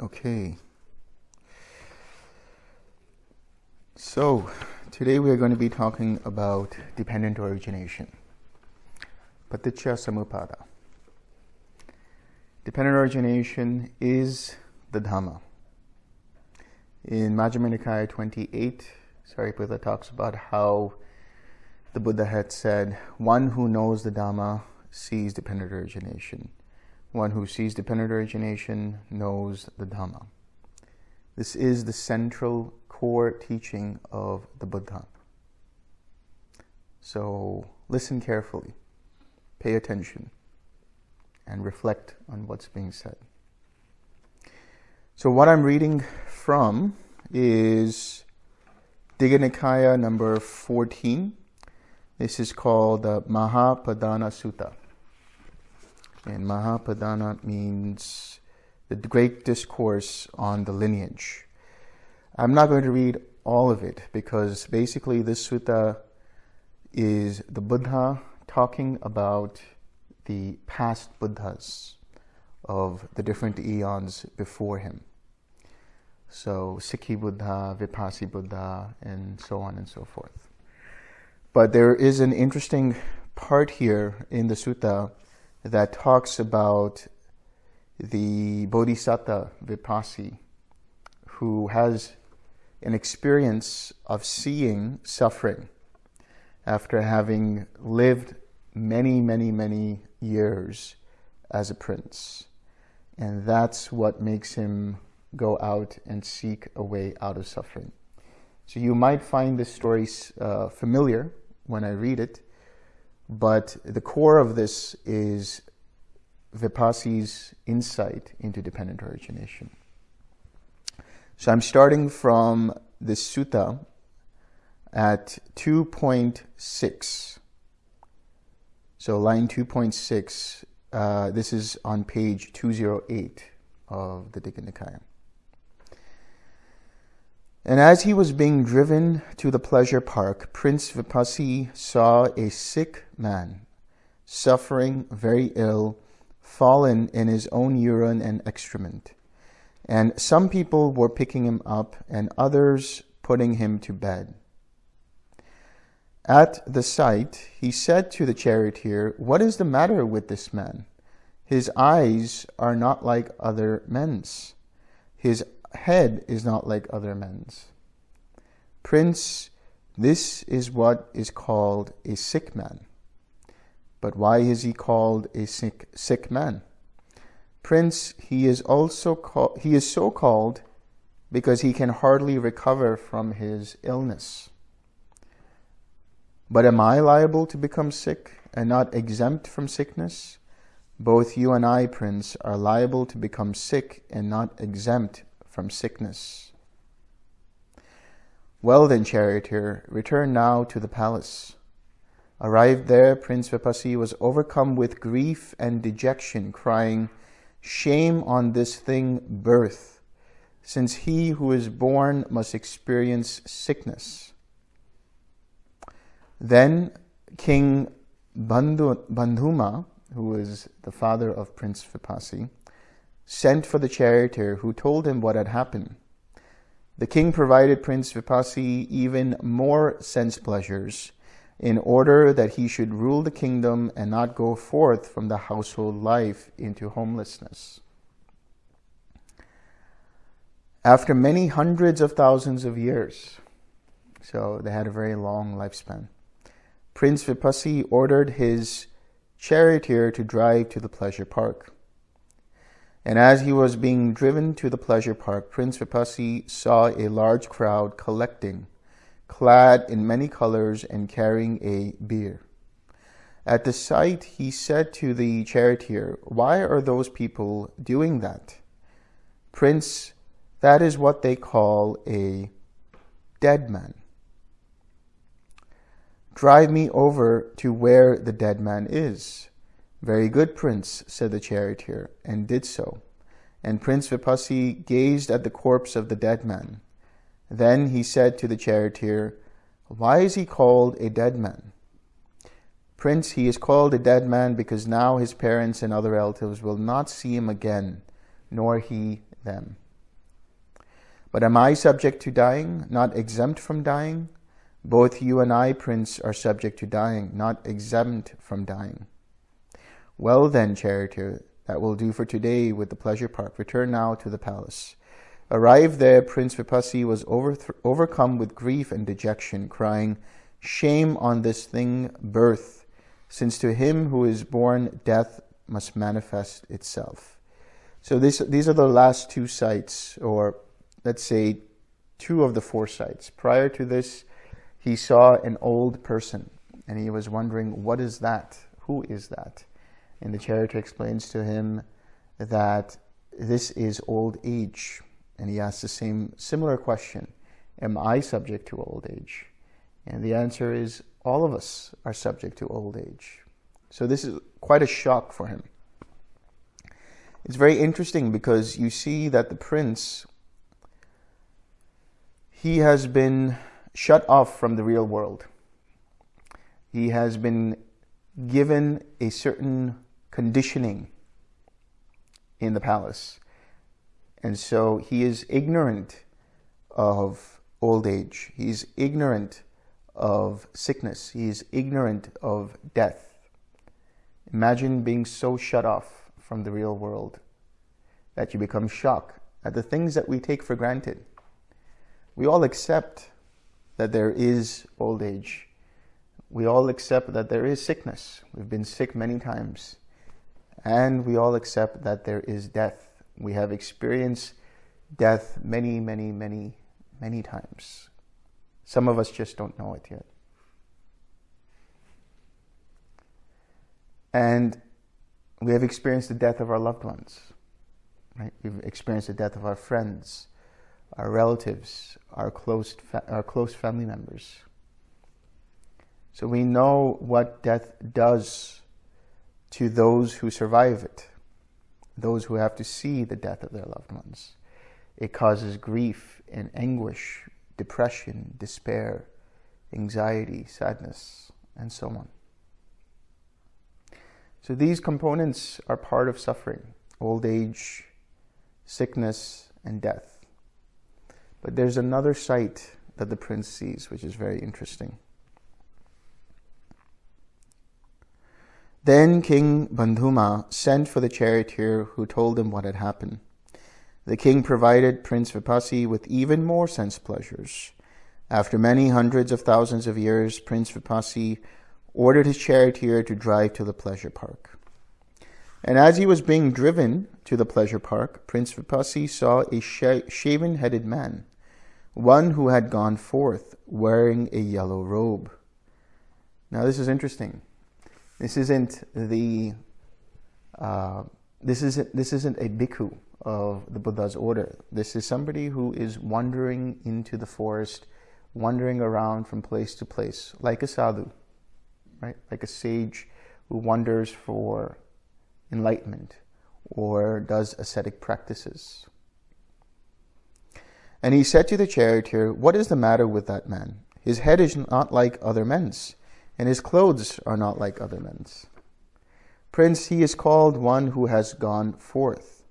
Okay. So, today we are going to be talking about dependent origination. Paticca Samuppada. Dependent origination is the Dhamma. In Majjhima Nikaya 28, Sariputta talks about how the Buddha had said, one who knows the Dhamma sees dependent origination. One who sees dependent origination knows the Dhamma. This is the central core teaching of the Buddha. So listen carefully, pay attention, and reflect on what's being said. So what I'm reading from is Digha Nikaya number 14. This is called the Mahapadana Sutta. And Mahapadana means the great discourse on the lineage. I'm not going to read all of it because basically this sutta is the Buddha talking about the past Buddhas of the different eons before him. So Sikhi Buddha, Vipassi Buddha, and so on and so forth. But there is an interesting part here in the sutta that talks about the Bodhisattva Vipassi who has an experience of seeing suffering after having lived many, many, many years as a prince. And that's what makes him go out and seek a way out of suffering. So you might find this story uh, familiar when I read it, but the core of this is Vipassi's insight into dependent origination. So I'm starting from the sutta at 2.6. So line 2.6, uh, this is on page 208 of the Digha Nikaya. And as he was being driven to the pleasure park, Prince Vipassi saw a sick man, suffering very ill, fallen in his own urine and excrement. And some people were picking him up and others putting him to bed. At the sight, he said to the charioteer, What is the matter with this man? His eyes are not like other men's. His head is not like other men's. Prince, this is what is called a sick man. But why is he called a sick, sick man? Prince, he is also he is so called because he can hardly recover from his illness. But am I liable to become sick and not exempt from sickness? Both you and I, Prince, are liable to become sick and not exempt from sickness. Well then, charioteer, return now to the palace. Arrived there, Prince Vipassi was overcome with grief and dejection, crying, Shame on this thing, birth, since he who is born must experience sickness. Then King Bandhu, Bandhuma, who was the father of Prince Vipassi, sent for the charioteer who told him what had happened. The king provided Prince Vipassi even more sense pleasures in order that he should rule the kingdom and not go forth from the household life into homelessness. After many hundreds of thousands of years, so they had a very long lifespan, Prince Vipassi ordered his charioteer to drive to the pleasure park. And as he was being driven to the pleasure park, Prince Vipassi saw a large crowd collecting clad in many colors and carrying a bier. At the sight, he said to the charioteer, Why are those people doing that? Prince, that is what they call a dead man. Drive me over to where the dead man is. Very good, prince, said the charioteer, and did so. And Prince Vipassi gazed at the corpse of the dead man. Then he said to the charioteer, Why is he called a dead man? Prince, he is called a dead man because now his parents and other relatives will not see him again, nor he them. But am I subject to dying, not exempt from dying? Both you and I, Prince, are subject to dying, not exempt from dying. Well then, charioteer, that will do for today with the pleasure park. Return now to the palace. Arrived there, Prince Vipassi was overcome with grief and dejection, crying, Shame on this thing, birth, since to him who is born, death must manifest itself. So this, these are the last two sights, or let's say two of the four sights. Prior to this, he saw an old person, and he was wondering, what is that? Who is that? And the charioteer explains to him that this is old age. And he asks the same similar question, am I subject to old age? And the answer is all of us are subject to old age. So this is quite a shock for him. It's very interesting because you see that the prince, he has been shut off from the real world. He has been given a certain conditioning in the palace. And so he is ignorant of old age. He's ignorant of sickness. He is ignorant of death. Imagine being so shut off from the real world that you become shocked at the things that we take for granted. We all accept that there is old age. We all accept that there is sickness. We've been sick many times. And we all accept that there is death. We have experienced death many, many, many, many times. Some of us just don't know it yet. And we have experienced the death of our loved ones. Right? We've experienced the death of our friends, our relatives, our close, our close family members. So we know what death does to those who survive it, those who have to see the death of their loved ones. It causes grief and anguish, depression, despair, anxiety, sadness, and so on. So these components are part of suffering, old age, sickness, and death. But there's another sight that the prince sees, which is very interesting. Then King Bandhuma sent for the charioteer who told him what had happened. The king provided Prince Vipassi with even more sense pleasures. After many hundreds of thousands of years, Prince Vipassi ordered his charioteer to drive to the pleasure park. And as he was being driven to the pleasure park, Prince Vipassi saw a shaven-headed man, one who had gone forth wearing a yellow robe. Now this is interesting. This isn't the uh, this isn't this isn't a bhikkhu of the Buddha's order. This is somebody who is wandering into the forest, wandering around from place to place, like a sadhu, right? Like a sage who wanders for enlightenment or does ascetic practices. And he said to the charioteer, What is the matter with that man? His head is not like other men's and his clothes are not like other men's. Prince, he is called one who has gone forth.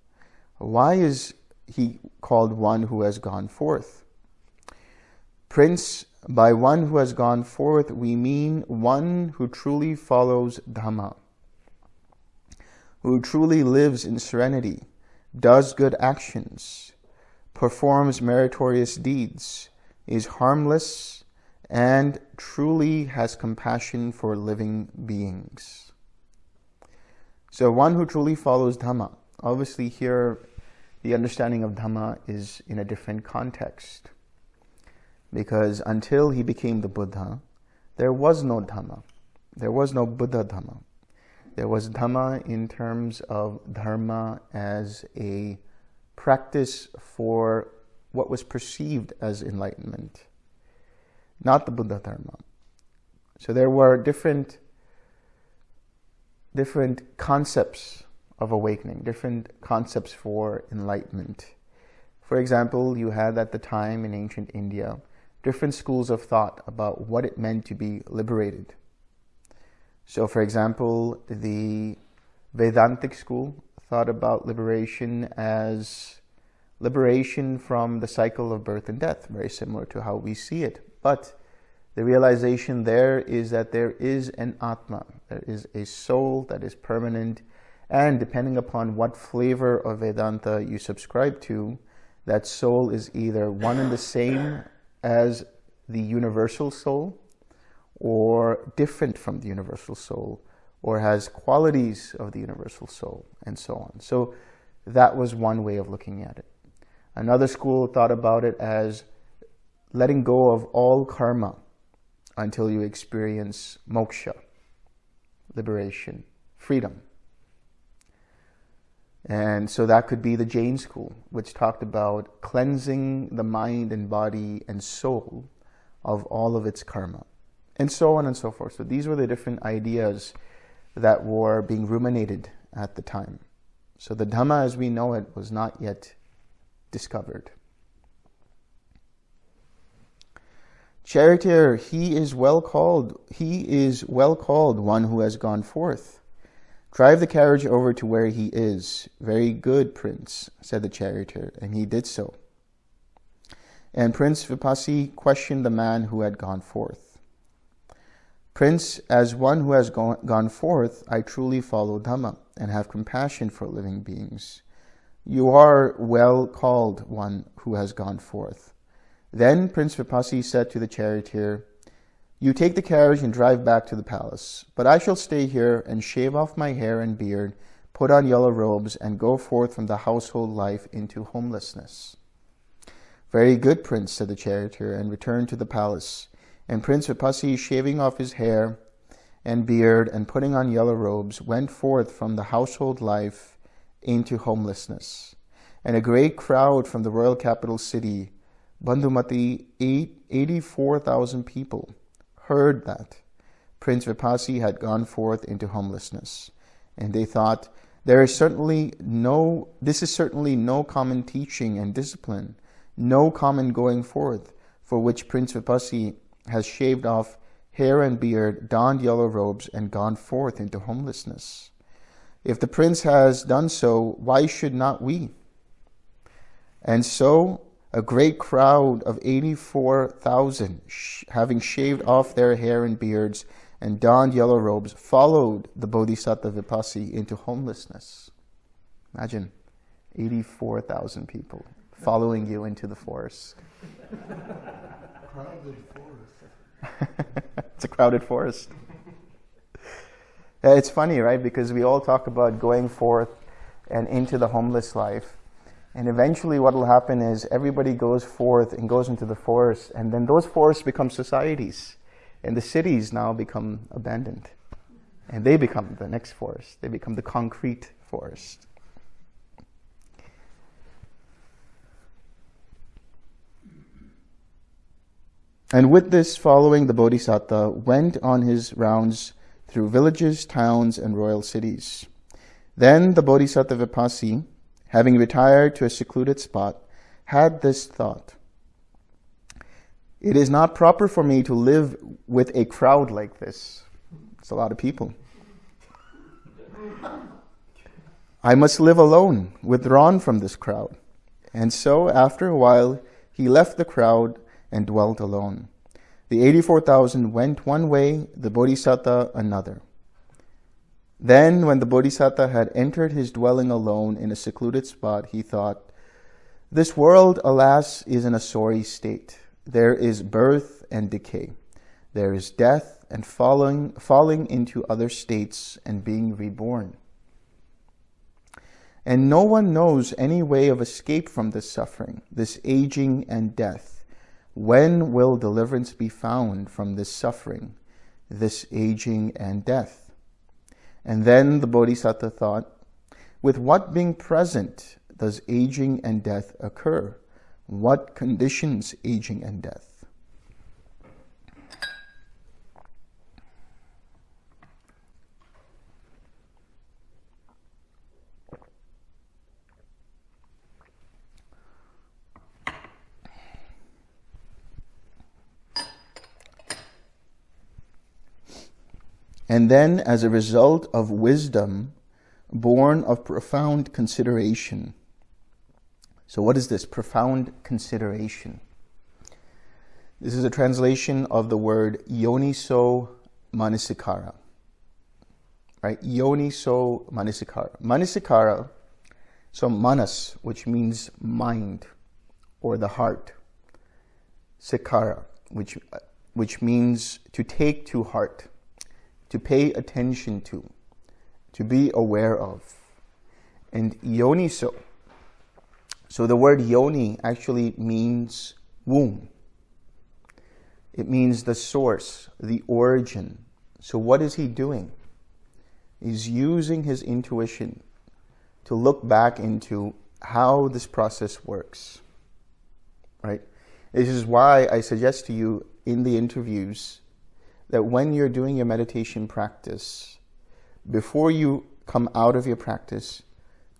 Why is he called one who has gone forth? Prince, by one who has gone forth, we mean one who truly follows Dhamma, who truly lives in serenity, does good actions, performs meritorious deeds, is harmless, and truly has compassion for living beings. So one who truly follows Dhamma, obviously here the understanding of Dhamma is in a different context. Because until he became the Buddha, there was no Dhamma. There was no Buddha Dhamma. There was Dhamma in terms of Dharma as a practice for what was perceived as enlightenment not the Buddha Dharma. So there were different different concepts of awakening, different concepts for enlightenment. For example, you had at the time in ancient India different schools of thought about what it meant to be liberated. So, for example, the Vedantic school thought about liberation as liberation from the cycle of birth and death, very similar to how we see it. But the realization there is that there is an Atma, there is a soul that is permanent, and depending upon what flavor of Vedanta you subscribe to, that soul is either one and the same as the universal soul, or different from the universal soul, or has qualities of the universal soul, and so on. So that was one way of looking at it. Another school thought about it as letting go of all karma until you experience moksha, liberation, freedom. And so that could be the Jain school, which talked about cleansing the mind and body and soul of all of its karma, and so on and so forth. So these were the different ideas that were being ruminated at the time. So the Dhamma as we know it was not yet discovered. Charioteer, he is well called, he is well called one who has gone forth. Drive the carriage over to where he is. Very good, prince, said the charioteer, and he did so. And Prince Vipassi questioned the man who had gone forth. Prince, as one who has gone forth, I truly follow Dhamma and have compassion for living beings. You are well called one who has gone forth. Then Prince Vipassi said to the charioteer, You take the carriage and drive back to the palace, but I shall stay here and shave off my hair and beard, put on yellow robes, and go forth from the household life into homelessness. Very good, Prince, said the charioteer, and returned to the palace. And Prince Vipassi, shaving off his hair and beard and putting on yellow robes, went forth from the household life into homelessness. And a great crowd from the royal capital city, Bandhumati, 84,000 people, heard that Prince Vipassi had gone forth into homelessness. And they thought, there is certainly no, this is certainly no common teaching and discipline, no common going forth, for which Prince Vipassi has shaved off hair and beard, donned yellow robes, and gone forth into homelessness. If the prince has done so, why should not we? And so a great crowd of 84,000, having shaved off their hair and beards and donned yellow robes, followed the Bodhisattva Vipassi into homelessness. Imagine 84,000 people following you into the forest. crowded forest. it's a crowded forest. It's funny, right? Because we all talk about going forth and into the homeless life. And eventually what will happen is everybody goes forth and goes into the forest and then those forests become societies and the cities now become abandoned and they become the next forest. They become the concrete forest. And with this following, the Bodhisattva went on his rounds through villages, towns, and royal cities. Then the Bodhisattva Vipassi, having retired to a secluded spot, had this thought. It is not proper for me to live with a crowd like this. It's a lot of people. I must live alone, withdrawn from this crowd. And so, after a while, he left the crowd and dwelt alone. The 84,000 went one way, the Bodhisattva another. Then, when the Bodhisattva had entered his dwelling alone in a secluded spot, he thought, This world, alas, is in a sorry state. There is birth and decay. There is death and falling, falling into other states and being reborn. And no one knows any way of escape from this suffering, this aging and death. When will deliverance be found from this suffering, this aging and death? And then the Bodhisattva thought, with what being present does aging and death occur? What conditions aging and death? And then, as a result of wisdom, born of profound consideration. So, what is this? Profound consideration. This is a translation of the word yoniso manasikara. Right? Yoniso manasikara. Manasikara, so manas, which means mind or the heart. Sikara, which, which means to take to heart, to pay attention to, to be aware of. And yoniso. So the word yoni actually means womb. It means the source, the origin. So what is he doing? He's using his intuition to look back into how this process works. Right? This is why I suggest to you in the interviews that when you're doing your meditation practice, before you come out of your practice,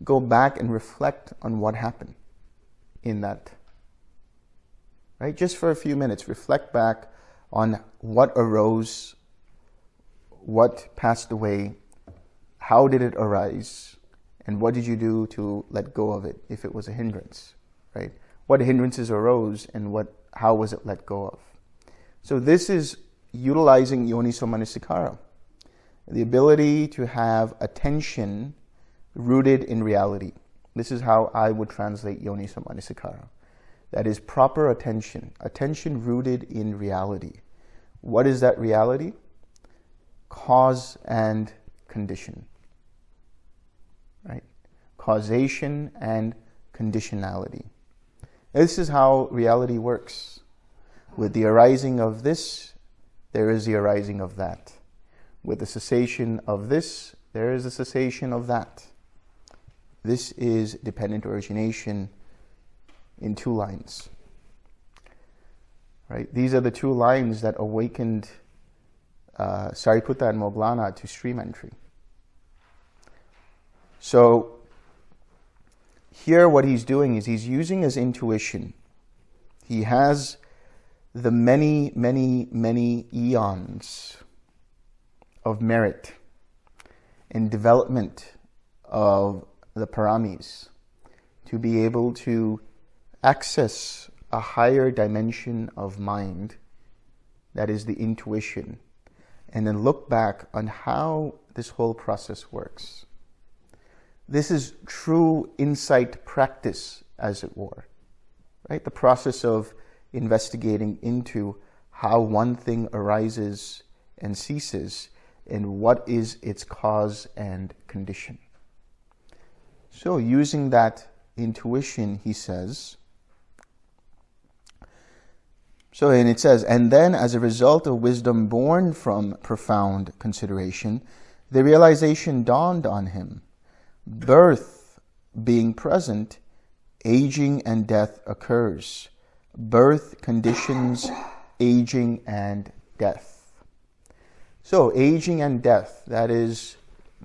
go back and reflect on what happened in that. Right? Just for a few minutes, reflect back on what arose, what passed away, how did it arise, and what did you do to let go of it if it was a hindrance, right? What hindrances arose and what, how was it let go of? So this is utilizing yoniso manasikara the ability to have attention rooted in reality. This is how I would translate yoniso manasikara. That is proper attention, attention rooted in reality. What is that reality? Cause and condition. Right? Causation and conditionality. This is how reality works. With the arising of this, there is the arising of that. With the cessation of this, there is a cessation of that. This is dependent origination in two lines. Right? These are the two lines that awakened uh, Sariputta and Moggallana to stream entry. So here what he's doing is he's using his intuition. He has the many, many, many eons of merit and development of the paramis to be able to access a higher dimension of mind that is the intuition and then look back on how this whole process works. This is true insight practice, as it were, right? The process of investigating into how one thing arises and ceases and what is its cause and condition. So using that intuition, he says, so, and it says, and then as a result of wisdom born from profound consideration, the realization dawned on him. Birth being present, aging and death occurs. Birth conditions aging and death. So aging and death, that is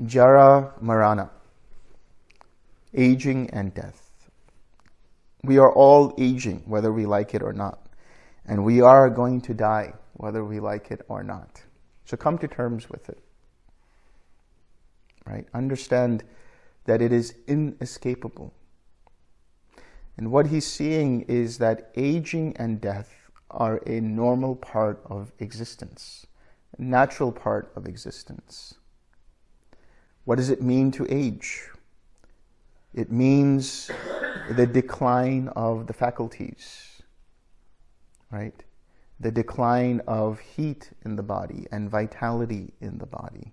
jara marana, aging and death. We are all aging, whether we like it or not. And we are going to die, whether we like it or not. So come to terms with it. Right? Understand that it is inescapable. And what he's seeing is that aging and death are a normal part of existence natural part of existence. What does it mean to age? It means the decline of the faculties, right? The decline of heat in the body and vitality in the body.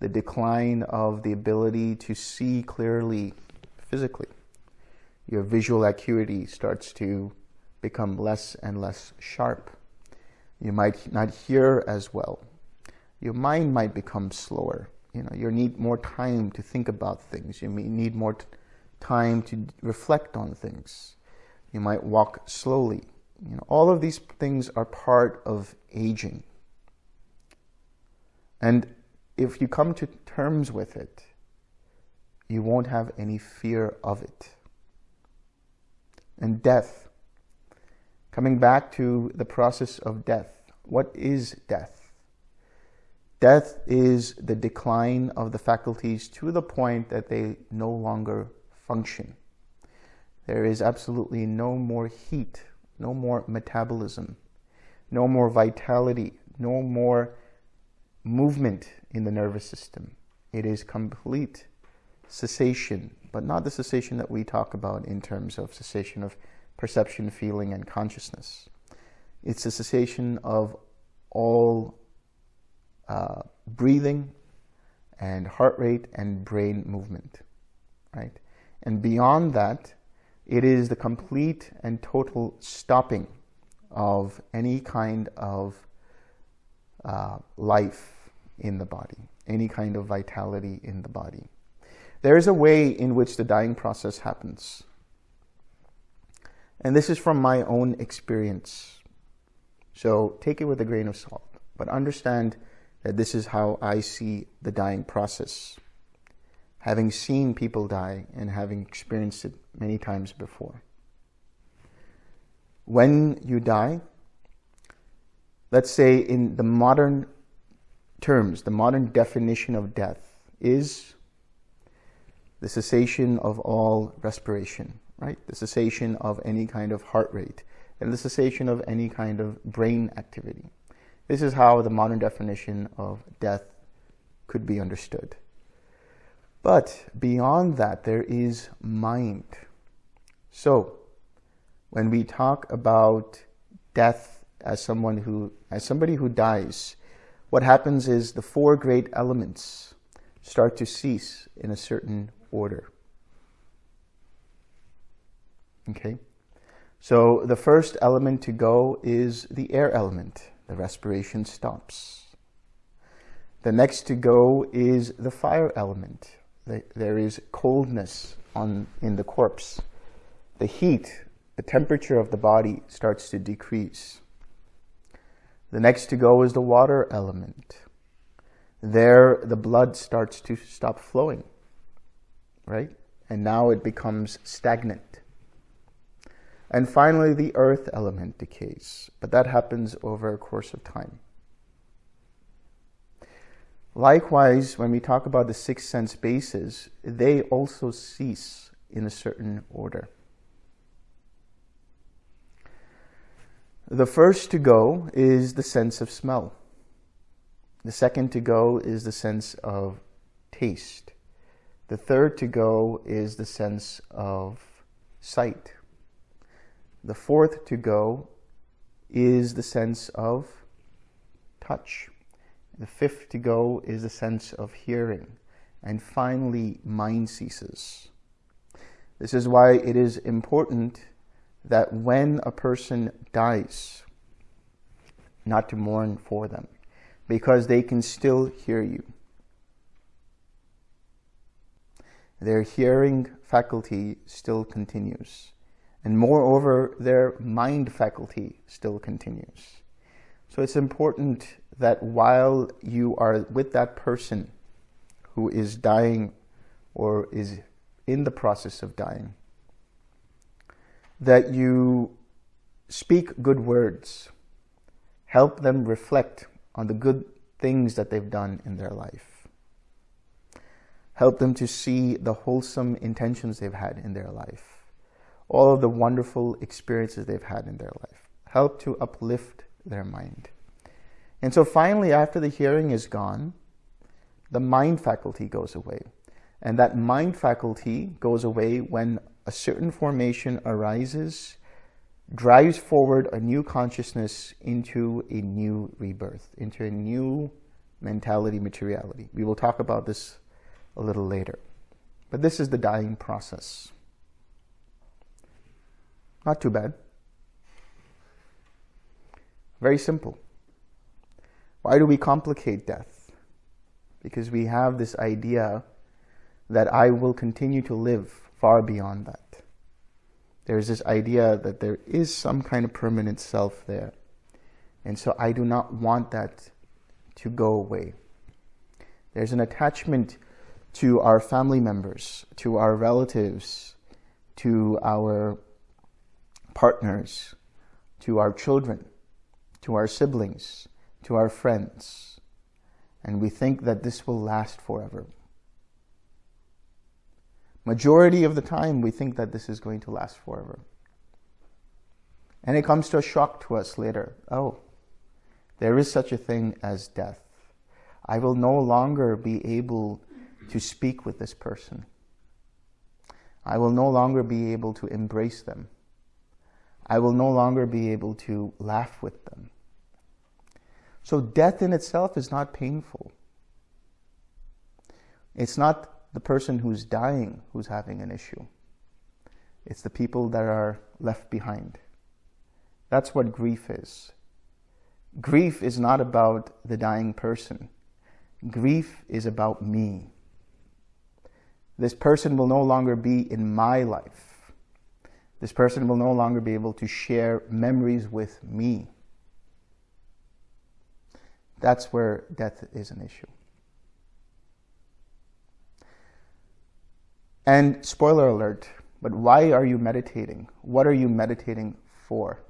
The decline of the ability to see clearly physically. Your visual acuity starts to become less and less sharp you might not hear as well. Your mind might become slower. You know, you need more time to think about things. You need more time to reflect on things. You might walk slowly. You know, all of these things are part of aging. And if you come to terms with it, you won't have any fear of it. And death, coming back to the process of death, what is death? Death is the decline of the faculties to the point that they no longer function. There is absolutely no more heat, no more metabolism, no more vitality, no more movement in the nervous system. It is complete cessation, but not the cessation that we talk about in terms of cessation of perception, feeling, and consciousness. It's a cessation of all uh, breathing and heart rate and brain movement, right? And beyond that, it is the complete and total stopping of any kind of uh, life in the body, any kind of vitality in the body. There is a way in which the dying process happens. And this is from my own experience. So take it with a grain of salt, but understand that this is how I see the dying process, having seen people die and having experienced it many times before. When you die, let's say in the modern terms, the modern definition of death is the cessation of all respiration, right? The cessation of any kind of heart rate and the cessation of any kind of brain activity. This is how the modern definition of death could be understood. But beyond that, there is mind. So, when we talk about death as someone who, as somebody who dies, what happens is the four great elements start to cease in a certain order. Okay? So the first element to go is the air element the respiration stops. The next to go is the fire element. There is coldness on, in the corpse. The heat, the temperature of the body starts to decrease. The next to go is the water element. There, the blood starts to stop flowing, right? And now it becomes stagnant. And finally, the earth element decays, but that happens over a course of time. Likewise, when we talk about the six sense bases, they also cease in a certain order. The first to go is the sense of smell. The second to go is the sense of taste. The third to go is the sense of sight. The fourth to go is the sense of touch. The fifth to go is the sense of hearing. And finally, mind ceases. This is why it is important that when a person dies, not to mourn for them, because they can still hear you. Their hearing faculty still continues. And moreover, their mind faculty still continues. So it's important that while you are with that person who is dying or is in the process of dying, that you speak good words, help them reflect on the good things that they've done in their life. Help them to see the wholesome intentions they've had in their life all of the wonderful experiences they've had in their life. Help to uplift their mind. And so finally, after the hearing is gone, the mind faculty goes away. And that mind faculty goes away when a certain formation arises, drives forward a new consciousness into a new rebirth, into a new mentality, materiality. We will talk about this a little later. But this is the dying process. Not too bad. Very simple. Why do we complicate death? Because we have this idea that I will continue to live far beyond that. There's this idea that there is some kind of permanent self there. And so I do not want that to go away. There's an attachment to our family members, to our relatives, to our partners, to our children, to our siblings, to our friends. And we think that this will last forever. Majority of the time, we think that this is going to last forever. And it comes to a shock to us later. Oh, there is such a thing as death. I will no longer be able to speak with this person. I will no longer be able to embrace them. I will no longer be able to laugh with them. So death in itself is not painful. It's not the person who's dying who's having an issue. It's the people that are left behind. That's what grief is. Grief is not about the dying person. Grief is about me. This person will no longer be in my life. This person will no longer be able to share memories with me. That's where death is an issue. And spoiler alert, but why are you meditating? What are you meditating for?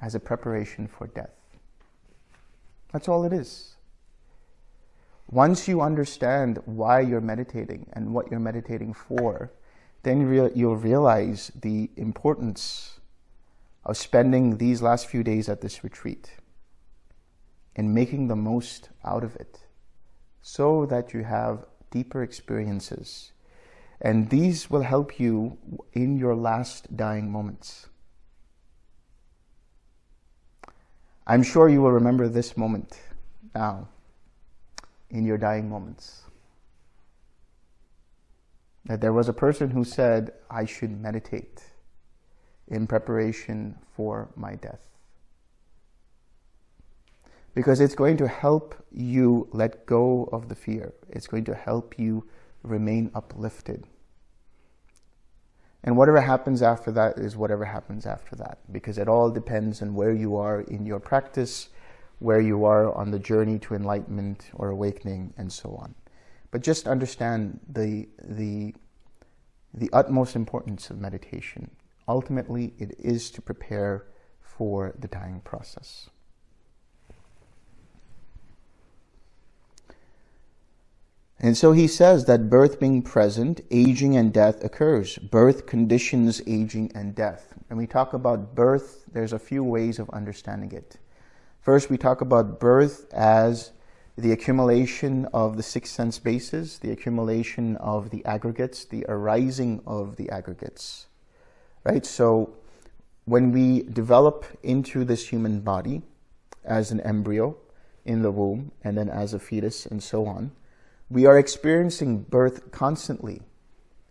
As a preparation for death. That's all it is. Once you understand why you're meditating and what you're meditating for, then you'll realize the importance of spending these last few days at this retreat and making the most out of it so that you have deeper experiences. And these will help you in your last dying moments. I'm sure you will remember this moment now in your dying moments. That there was a person who said, I should meditate in preparation for my death because it's going to help you let go of the fear. It's going to help you remain uplifted. And whatever happens after that is whatever happens after that, because it all depends on where you are in your practice, where you are on the journey to enlightenment or awakening, and so on. But just understand the, the, the utmost importance of meditation. Ultimately, it is to prepare for the dying process. And so he says that birth being present, aging and death occurs. Birth conditions aging and death. When we talk about birth, there's a few ways of understanding it. First, we talk about birth as the accumulation of the six sense bases, the accumulation of the aggregates, the arising of the aggregates. Right? So when we develop into this human body as an embryo in the womb and then as a fetus and so on, we are experiencing birth constantly.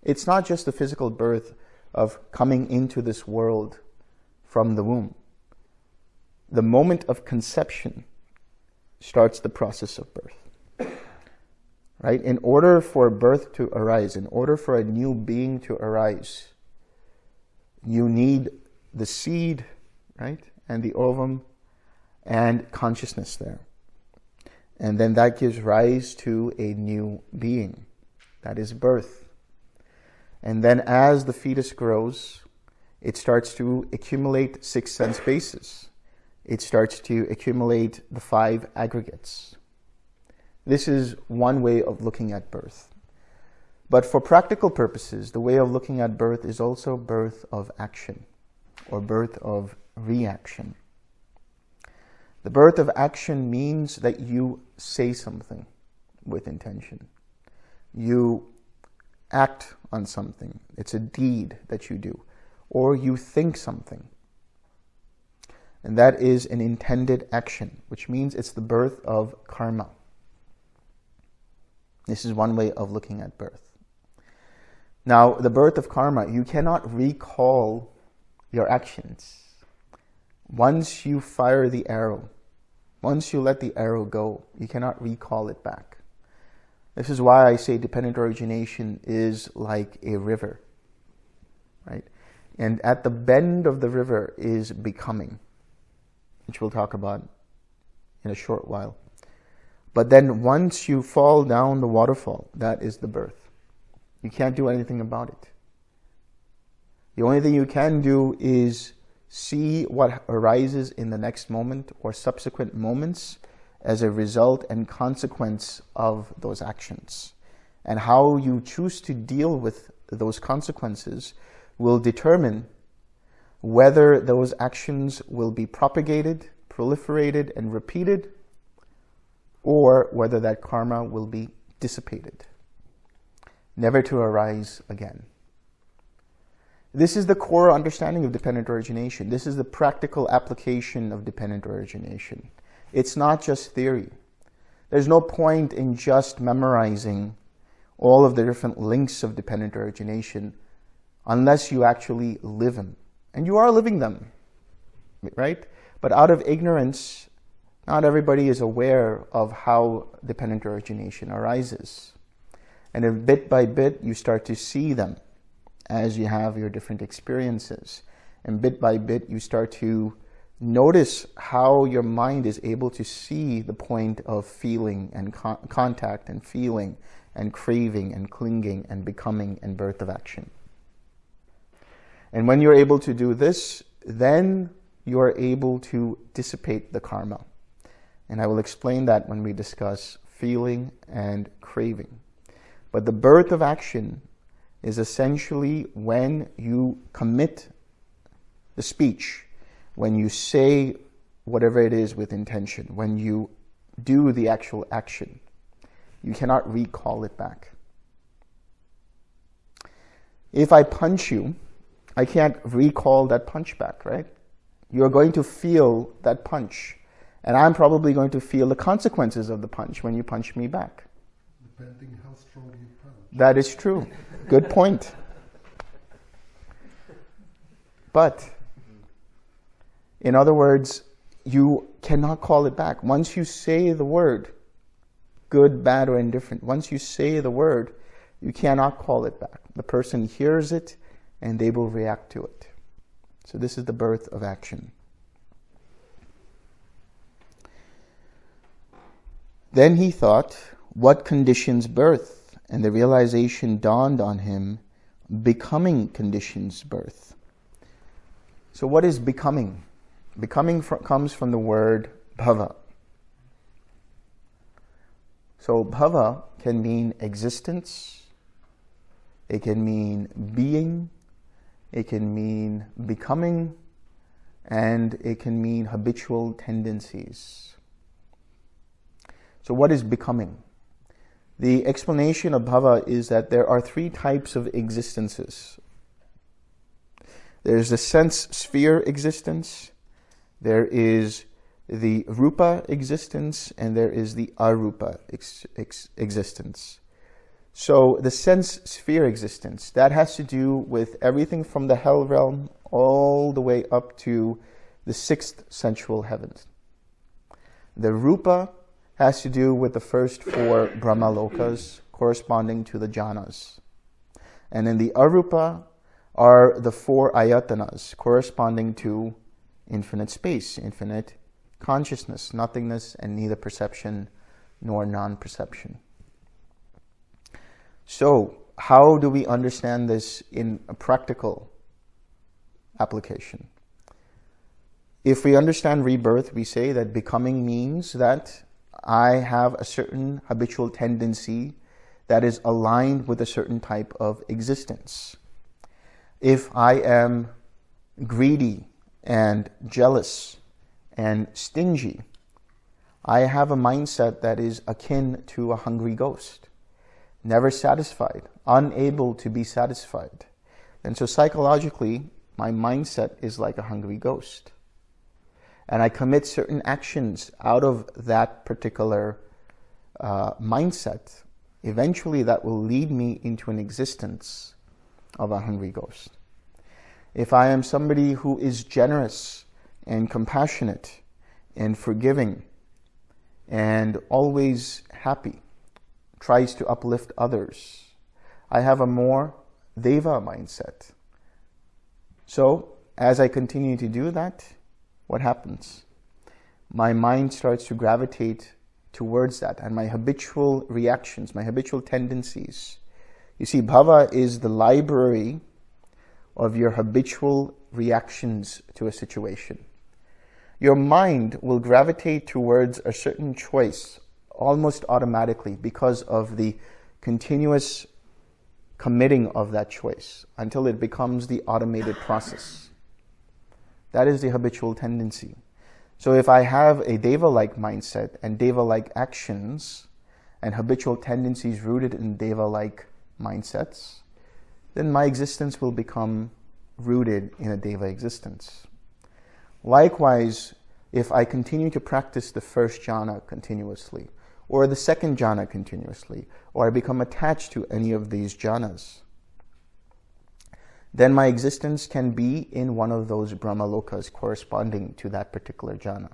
It's not just the physical birth of coming into this world from the womb. The moment of conception starts the process of birth. Right? In order for birth to arise, in order for a new being to arise, you need the seed, right? And the ovum and consciousness there. And then that gives rise to a new being. That is birth. And then as the fetus grows, it starts to accumulate six sense bases. It starts to accumulate the five aggregates. This is one way of looking at birth. But for practical purposes, the way of looking at birth is also birth of action or birth of reaction. The birth of action means that you say something with intention. You act on something. It's a deed that you do. Or you think something. And that is an intended action, which means it's the birth of karma. This is one way of looking at birth. Now, the birth of karma, you cannot recall your actions. Once you fire the arrow, once you let the arrow go, you cannot recall it back. This is why I say dependent origination is like a river, right? And at the bend of the river is becoming, which we'll talk about in a short while. But then once you fall down the waterfall, that is the birth. You can't do anything about it. The only thing you can do is see what arises in the next moment or subsequent moments as a result and consequence of those actions. And how you choose to deal with those consequences will determine whether those actions will be propagated, proliferated, and repeated, or whether that karma will be dissipated, never to arise again. This is the core understanding of dependent origination. This is the practical application of dependent origination. It's not just theory. There's no point in just memorizing all of the different links of dependent origination unless you actually live them. And you are living them, right? But out of ignorance, not everybody is aware of how dependent origination arises. And bit by bit, you start to see them as you have your different experiences. And bit by bit, you start to notice how your mind is able to see the point of feeling and con contact and feeling and craving and clinging and becoming and birth of action. And when you're able to do this, then you are able to dissipate the karma. And I will explain that when we discuss feeling and craving. But the birth of action is essentially when you commit the speech, when you say whatever it is with intention, when you do the actual action. You cannot recall it back. If I punch you, I can't recall that punch back, right? You're going to feel that punch. And I'm probably going to feel the consequences of the punch when you punch me back. Depending how strong you punch. That is true. Good point. But, in other words, you cannot call it back. Once you say the word, good, bad, or indifferent, once you say the word, you cannot call it back. The person hears it and they will react to it. So this is the birth of action. Then he thought, what conditions birth? And the realization dawned on him, becoming conditions birth. So what is becoming? Becoming fr comes from the word bhava. So bhava can mean existence, it can mean being, it can mean becoming, and it can mean habitual tendencies. So what is becoming? The explanation of bhava is that there are three types of existences. There's the sense sphere existence, there is the rupa existence, and there is the arupa ex ex existence. So the sense sphere existence, that has to do with everything from the hell realm all the way up to the sixth sensual heavens. The rupa has to do with the first four Brahmalokas corresponding to the jhanas. And in the arupa are the four ayatanas corresponding to infinite space, infinite consciousness, nothingness, and neither perception nor non-perception. So how do we understand this in a practical application? If we understand rebirth, we say that becoming means that I have a certain habitual tendency that is aligned with a certain type of existence. If I am greedy and jealous and stingy, I have a mindset that is akin to a hungry ghost never satisfied, unable to be satisfied. And so psychologically, my mindset is like a hungry ghost. And I commit certain actions out of that particular uh, mindset. Eventually, that will lead me into an existence of a hungry ghost. If I am somebody who is generous and compassionate and forgiving and always happy, tries to uplift others. I have a more deva mindset. So as I continue to do that, what happens? My mind starts to gravitate towards that and my habitual reactions, my habitual tendencies. You see, bhava is the library of your habitual reactions to a situation. your mind will gravitate towards a certain choice almost automatically because of the continuous committing of that choice until it becomes the automated process. That is the habitual tendency. So if I have a deva-like mindset and deva-like actions and habitual tendencies rooted in deva-like mindsets, then my existence will become rooted in a deva existence. Likewise, if I continue to practice the first jhana continuously, or the second jhana continuously, or I become attached to any of these jhanas, then my existence can be in one of those brahmalokas corresponding to that particular jhana.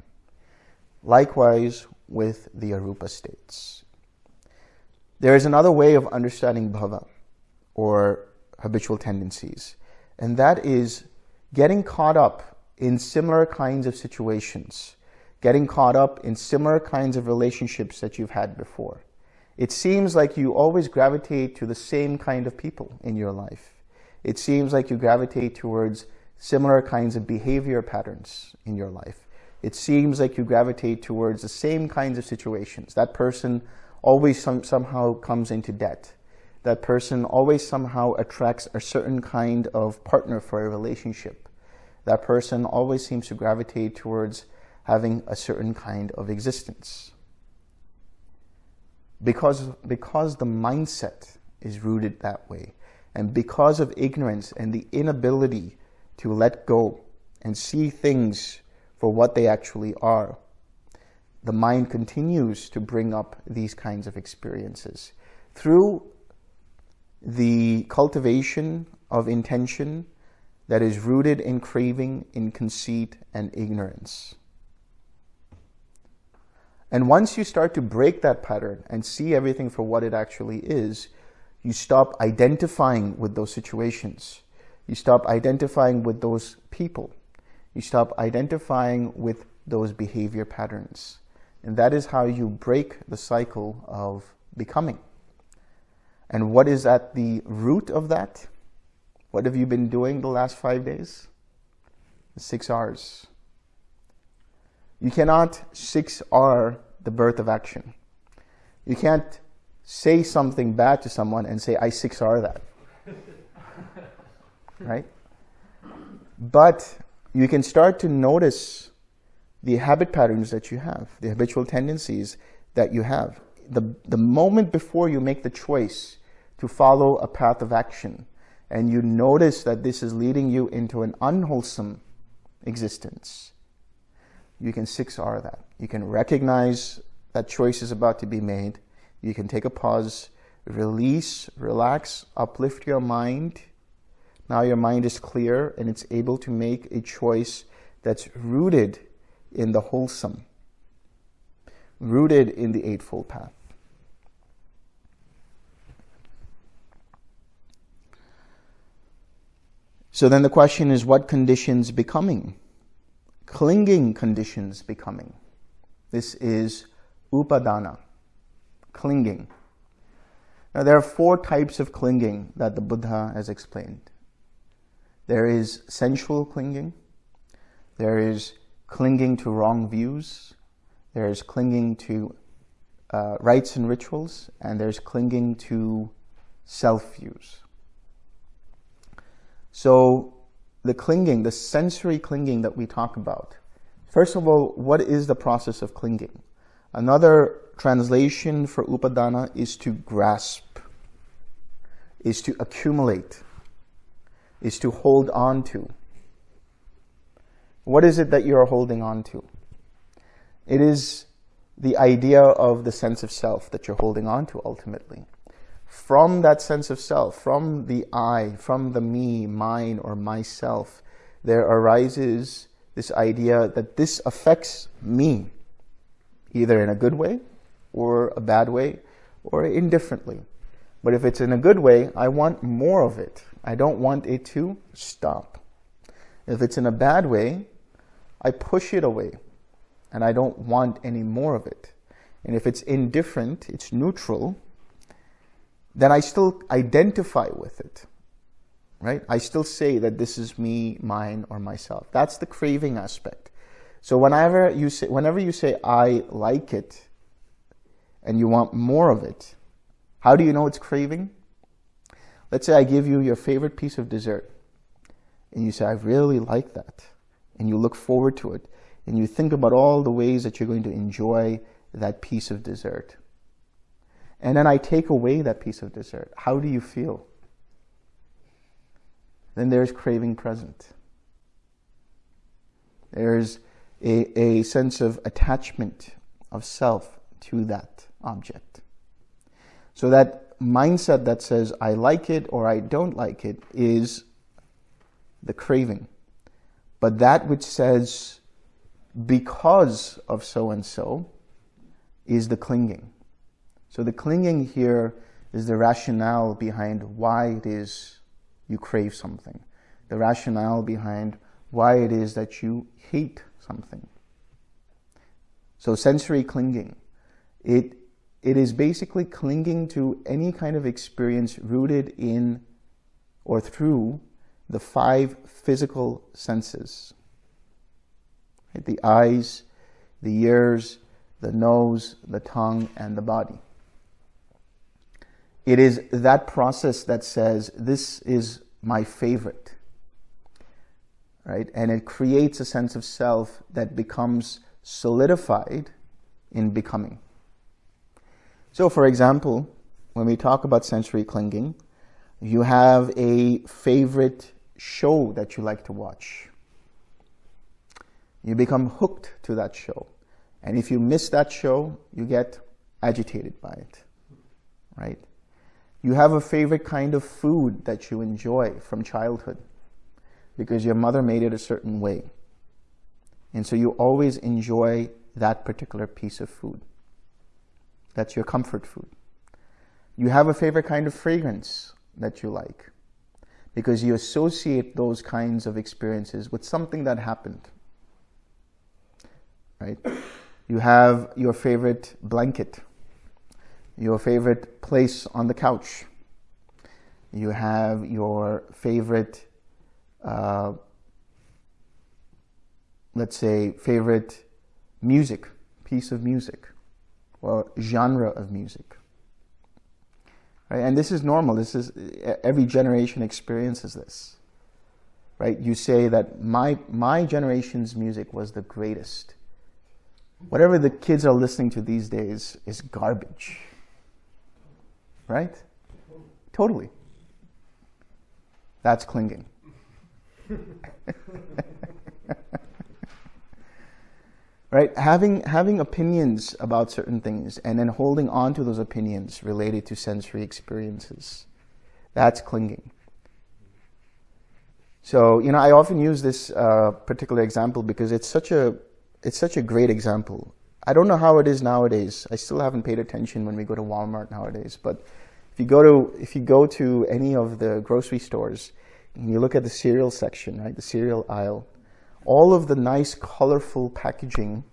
Likewise with the arupa states. There is another way of understanding bhava, or habitual tendencies, and that is getting caught up in similar kinds of situations, getting caught up in similar kinds of relationships that you've had before. It seems like you always gravitate to the same kind of people in your life it seems like you gravitate towards similar kinds of behavior patterns in your life. It seems like you gravitate towards the same kinds of situations. That person always some, somehow comes into debt. That person always somehow attracts a certain kind of partner for a relationship. That person always seems to gravitate towards having a certain kind of existence. Because, because the mindset is rooted that way. And because of ignorance and the inability to let go and see things for what they actually are, the mind continues to bring up these kinds of experiences. Through the cultivation of intention that is rooted in craving, in conceit, and ignorance. And once you start to break that pattern and see everything for what it actually is, you stop identifying with those situations. You stop identifying with those people. You stop identifying with those behavior patterns. And that is how you break the cycle of becoming. And what is at the root of that? What have you been doing the last five days? Six R's. You cannot six R the birth of action. You can't say something bad to someone and say, I 6R that. right? But you can start to notice the habit patterns that you have, the habitual tendencies that you have. The, the moment before you make the choice to follow a path of action and you notice that this is leading you into an unwholesome existence, you can 6R that. You can recognize that choice is about to be made you can take a pause, release, relax, uplift your mind. Now your mind is clear and it's able to make a choice that's rooted in the wholesome, rooted in the Eightfold Path. So then the question is what conditions becoming? Clinging conditions becoming. This is upadana clinging. Now, there are four types of clinging that the Buddha has explained. There is sensual clinging, there is clinging to wrong views, there is clinging to uh, rites and rituals, and there's clinging to self views. So, the clinging, the sensory clinging that we talk about, first of all, what is the process of clinging? Another translation for upadana is to grasp, is to accumulate, is to hold on to. What is it that you are holding on to? It is the idea of the sense of self that you're holding on to ultimately. From that sense of self, from the I, from the me, mine, or myself, there arises this idea that this affects me either in a good way or a bad way or indifferently. But if it's in a good way, I want more of it. I don't want it to stop. If it's in a bad way, I push it away and I don't want any more of it. And if it's indifferent, it's neutral, then I still identify with it. Right? I still say that this is me, mine, or myself. That's the craving aspect. So whenever you say, whenever you say, I like it, and you want more of it, how do you know it's craving? Let's say I give you your favorite piece of dessert, and you say, I really like that, and you look forward to it, and you think about all the ways that you're going to enjoy that piece of dessert. And then I take away that piece of dessert. How do you feel? Then there's craving present. There's a, a sense of attachment of self to that object. So that mindset that says, I like it or I don't like it is the craving. But that which says, because of so and so, is the clinging. So the clinging here is the rationale behind why it is you crave something. The rationale behind why it is that you hate something. So sensory clinging, it, it is basically clinging to any kind of experience rooted in or through the five physical senses. Right? The eyes, the ears, the nose, the tongue, and the body. It is that process that says, this is my favorite right? And it creates a sense of self that becomes solidified in becoming. So, for example, when we talk about sensory clinging, you have a favorite show that you like to watch. You become hooked to that show. And if you miss that show, you get agitated by it, right? You have a favorite kind of food that you enjoy from childhood because your mother made it a certain way. And so you always enjoy that particular piece of food. That's your comfort food. You have a favorite kind of fragrance that you like because you associate those kinds of experiences with something that happened. Right? You have your favorite blanket, your favorite place on the couch. You have your favorite uh, let's say, favorite music, piece of music, or genre of music. Right? And this is normal. This is every generation experiences this. Right? You say that my my generation's music was the greatest. Whatever the kids are listening to these days is garbage. Right? Totally. That's clinging. right? Having, having opinions about certain things and then holding on to those opinions related to sensory experiences. That's clinging. So, you know, I often use this uh, particular example because it's such a, it's such a great example. I don't know how it is nowadays. I still haven't paid attention when we go to Walmart nowadays, but if you go to, if you go to any of the grocery stores, and you look at the cereal section, right, the cereal aisle, all of the nice, colorful packaging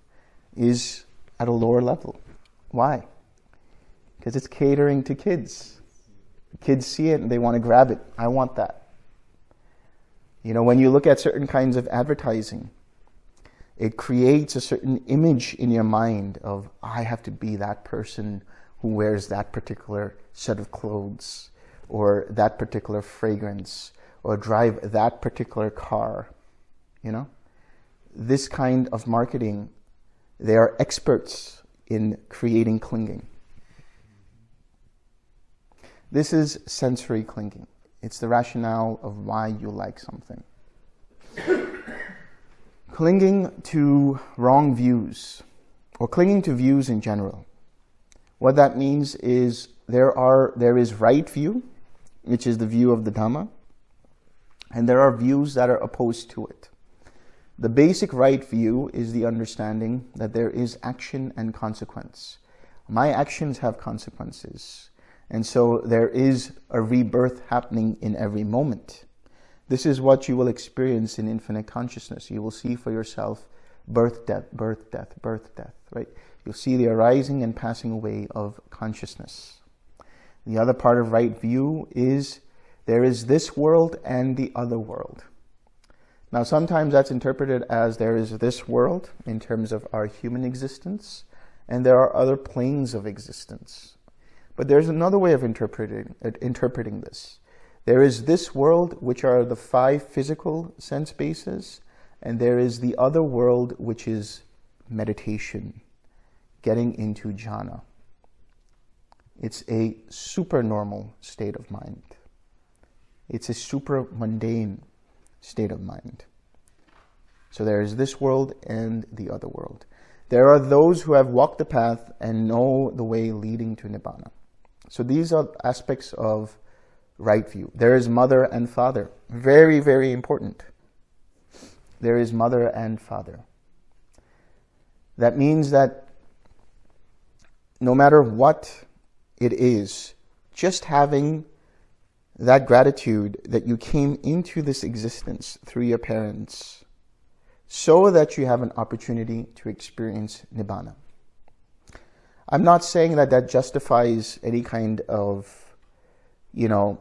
is at a lower level. Why? Because it's catering to kids. Kids see it and they want to grab it. I want that. You know, when you look at certain kinds of advertising, it creates a certain image in your mind of, I have to be that person who wears that particular set of clothes or that particular fragrance or drive that particular car, you know? This kind of marketing, they are experts in creating clinging. This is sensory clinging. It's the rationale of why you like something. Clinging to wrong views, or clinging to views in general. What that means is there are there is right view, which is the view of the Dhamma, and there are views that are opposed to it. The basic right view is the understanding that there is action and consequence. My actions have consequences. And so there is a rebirth happening in every moment. This is what you will experience in infinite consciousness. You will see for yourself birth, death, birth, death, birth, death, right? You'll see the arising and passing away of consciousness. The other part of right view is there is this world and the other world. Now, sometimes that's interpreted as there is this world in terms of our human existence, and there are other planes of existence. But there's another way of interpreting, uh, interpreting this. There is this world, which are the five physical sense bases, and there is the other world, which is meditation, getting into jhana. It's a supernormal state of mind. It's a super mundane state of mind. So there is this world and the other world. There are those who have walked the path and know the way leading to Nibbana. So these are aspects of right view. There is mother and father. Very, very important. There is mother and father. That means that no matter what it is, just having that gratitude that you came into this existence through your parents so that you have an opportunity to experience Nibbana. I'm not saying that that justifies any kind of, you know,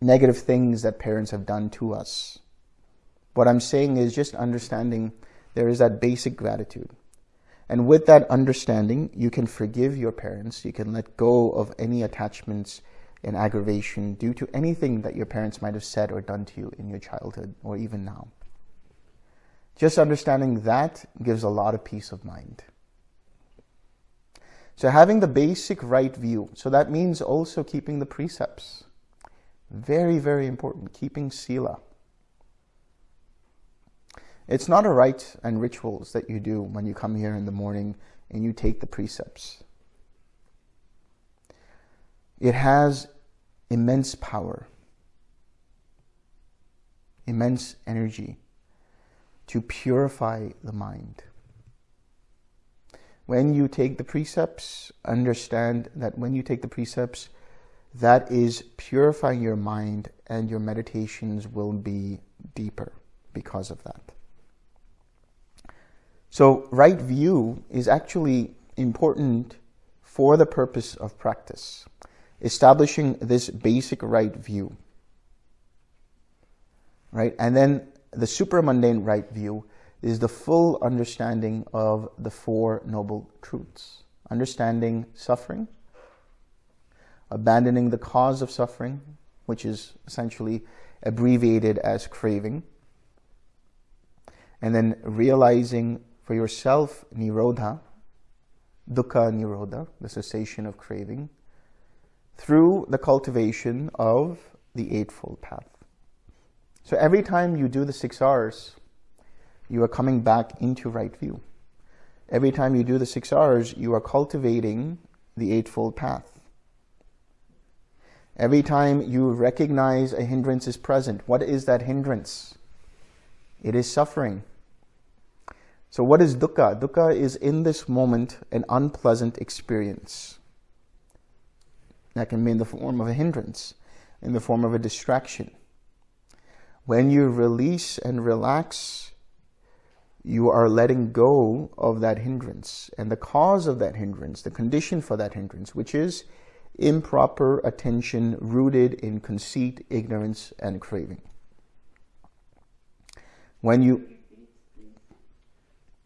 negative things that parents have done to us. What I'm saying is just understanding there is that basic gratitude. And with that understanding, you can forgive your parents. You can let go of any attachments and aggravation due to anything that your parents might have said or done to you in your childhood or even now. Just understanding that gives a lot of peace of mind. So having the basic right view, so that means also keeping the precepts. Very, very important, keeping sila. It's not a rite and rituals that you do when you come here in the morning and you take the precepts. It has immense power, immense energy to purify the mind. When you take the precepts, understand that when you take the precepts, that is purifying your mind and your meditations will be deeper because of that. So right view is actually important for the purpose of practice, establishing this basic right view. Right? And then the supramundane right view is the full understanding of the Four Noble Truths. Understanding suffering, abandoning the cause of suffering, which is essentially abbreviated as craving, and then realizing for yourself nirodha, dukkha nirodha, the cessation of craving, through the cultivation of the Eightfold Path. So every time you do the six R's, you are coming back into right view. Every time you do the six R's, you are cultivating the Eightfold Path. Every time you recognize a hindrance is present, what is that hindrance? It is suffering. So what is dukkha? Dukkha is in this moment an unpleasant experience. That can be in the form of a hindrance, in the form of a distraction. When you release and relax you are letting go of that hindrance and the cause of that hindrance, the condition for that hindrance, which is improper attention rooted in conceit, ignorance, and craving. When you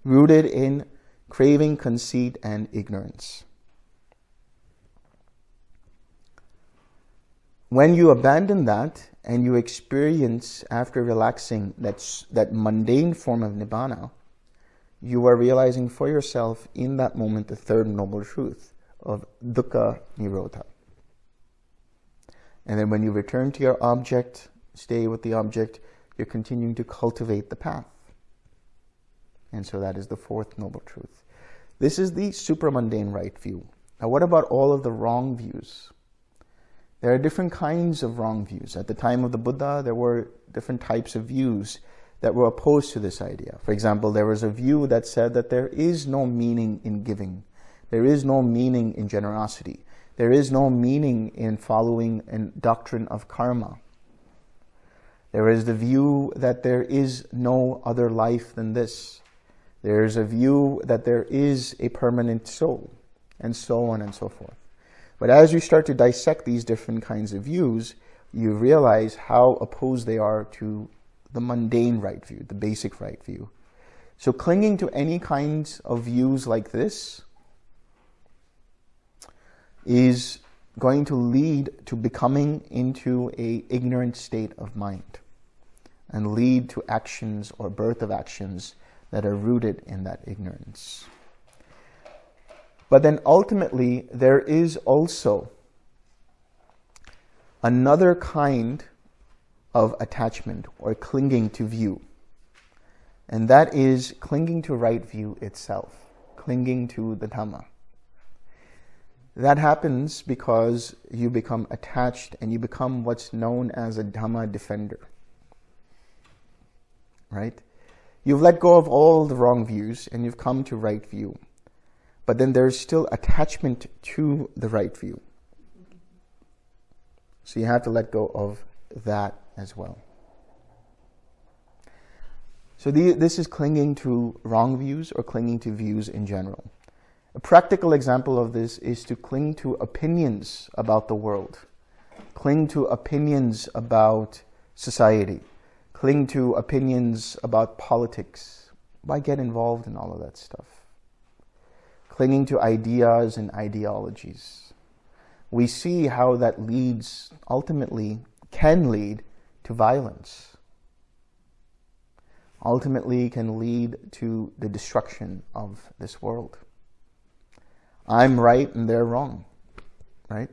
rooted in craving, conceit, and ignorance. When you abandon that and you experience after relaxing that, that mundane form of nibbana, you are realizing for yourself in that moment the third noble truth of dukkha nirodha. And then when you return to your object, stay with the object, you're continuing to cultivate the path. And so that is the fourth noble truth. This is the supramundane right view. Now what about all of the wrong views? There are different kinds of wrong views. At the time of the Buddha, there were different types of views that were opposed to this idea. For example, there was a view that said that there is no meaning in giving. There is no meaning in generosity. There is no meaning in following a doctrine of karma. There is the view that there is no other life than this. There is a view that there is a permanent soul, and so on and so forth. But as you start to dissect these different kinds of views, you realize how opposed they are to the mundane right view, the basic right view. So clinging to any kinds of views like this is going to lead to becoming into a ignorant state of mind and lead to actions or birth of actions that are rooted in that ignorance. But then ultimately, there is also another kind of attachment or clinging to view. And that is clinging to right view itself, clinging to the Dhamma. That happens because you become attached and you become what's known as a Dhamma defender. Right? You've let go of all the wrong views and you've come to right view. But then there's still attachment to the right view. So you have to let go of that as well. So the, this is clinging to wrong views or clinging to views in general. A practical example of this is to cling to opinions about the world, cling to opinions about society, cling to opinions about politics. Why get involved in all of that stuff? Clinging to ideas and ideologies. We see how that leads, ultimately, can lead to violence. Ultimately can lead to the destruction of this world. I'm right and they're wrong, right?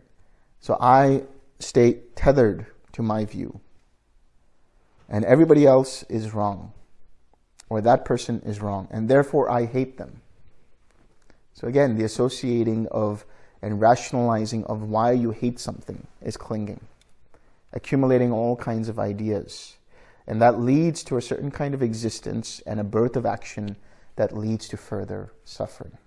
So I stay tethered to my view. And everybody else is wrong. Or that person is wrong. And therefore I hate them. So again, the associating of and rationalizing of why you hate something is clinging. Accumulating all kinds of ideas. And that leads to a certain kind of existence and a birth of action that leads to further suffering.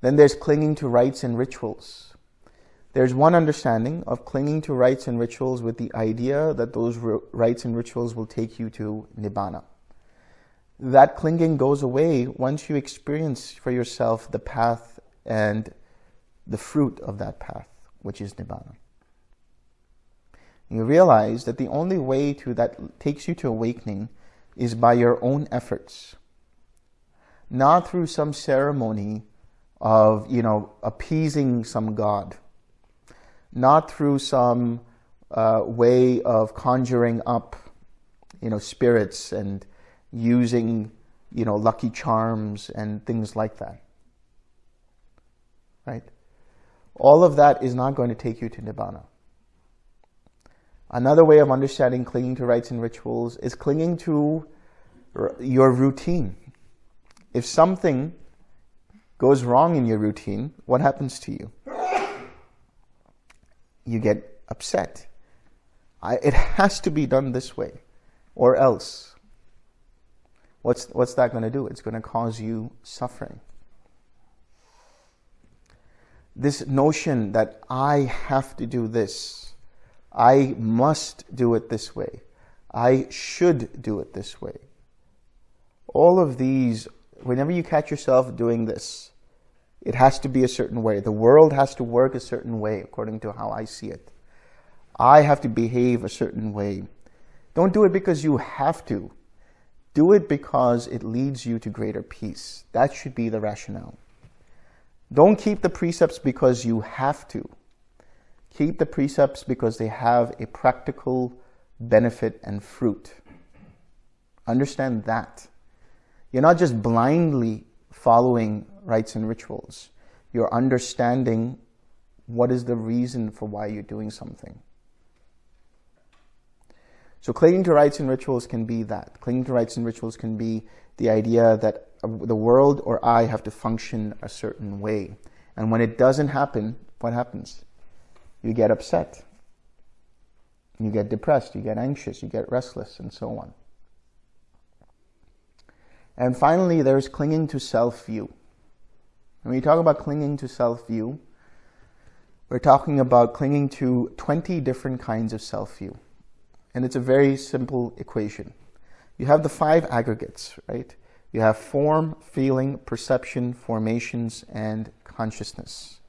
Then there's clinging to rites and rituals. There's one understanding of clinging to rites and rituals with the idea that those rites and rituals will take you to Nibbana. That clinging goes away once you experience for yourself the path and the fruit of that path, which is Nibbana. You realize that the only way to that takes you to awakening is by your own efforts, not through some ceremony of, you know, appeasing some god, not through some uh, way of conjuring up, you know, spirits and using, you know, lucky charms and things like that. Right? All of that is not going to take you to Nibbana. Another way of understanding clinging to rites and rituals is clinging to your routine. If something goes wrong in your routine, what happens to you? You get upset. I, it has to be done this way, or else. What's, what's that going to do? It's going to cause you suffering. This notion that I have to do this, I must do it this way, I should do it this way. All of these, whenever you catch yourself doing this, it has to be a certain way. The world has to work a certain way according to how I see it. I have to behave a certain way. Don't do it because you have to. Do it because it leads you to greater peace. That should be the rationale. Don't keep the precepts because you have to. Keep the precepts because they have a practical benefit and fruit. Understand that. You're not just blindly following rites and rituals. You're understanding what is the reason for why you're doing something. So clinging to rites and rituals can be that. Clinging to rites and rituals can be the idea that the world or I have to function a certain way. And when it doesn't happen, what happens? You get upset. You get depressed, you get anxious, you get restless, and so on. And finally, there's clinging to self-view. When we talk about clinging to self-view, we're talking about clinging to 20 different kinds of self-view. And it's a very simple equation. You have the five aggregates, right? You have form, feeling, perception, formations, and consciousness.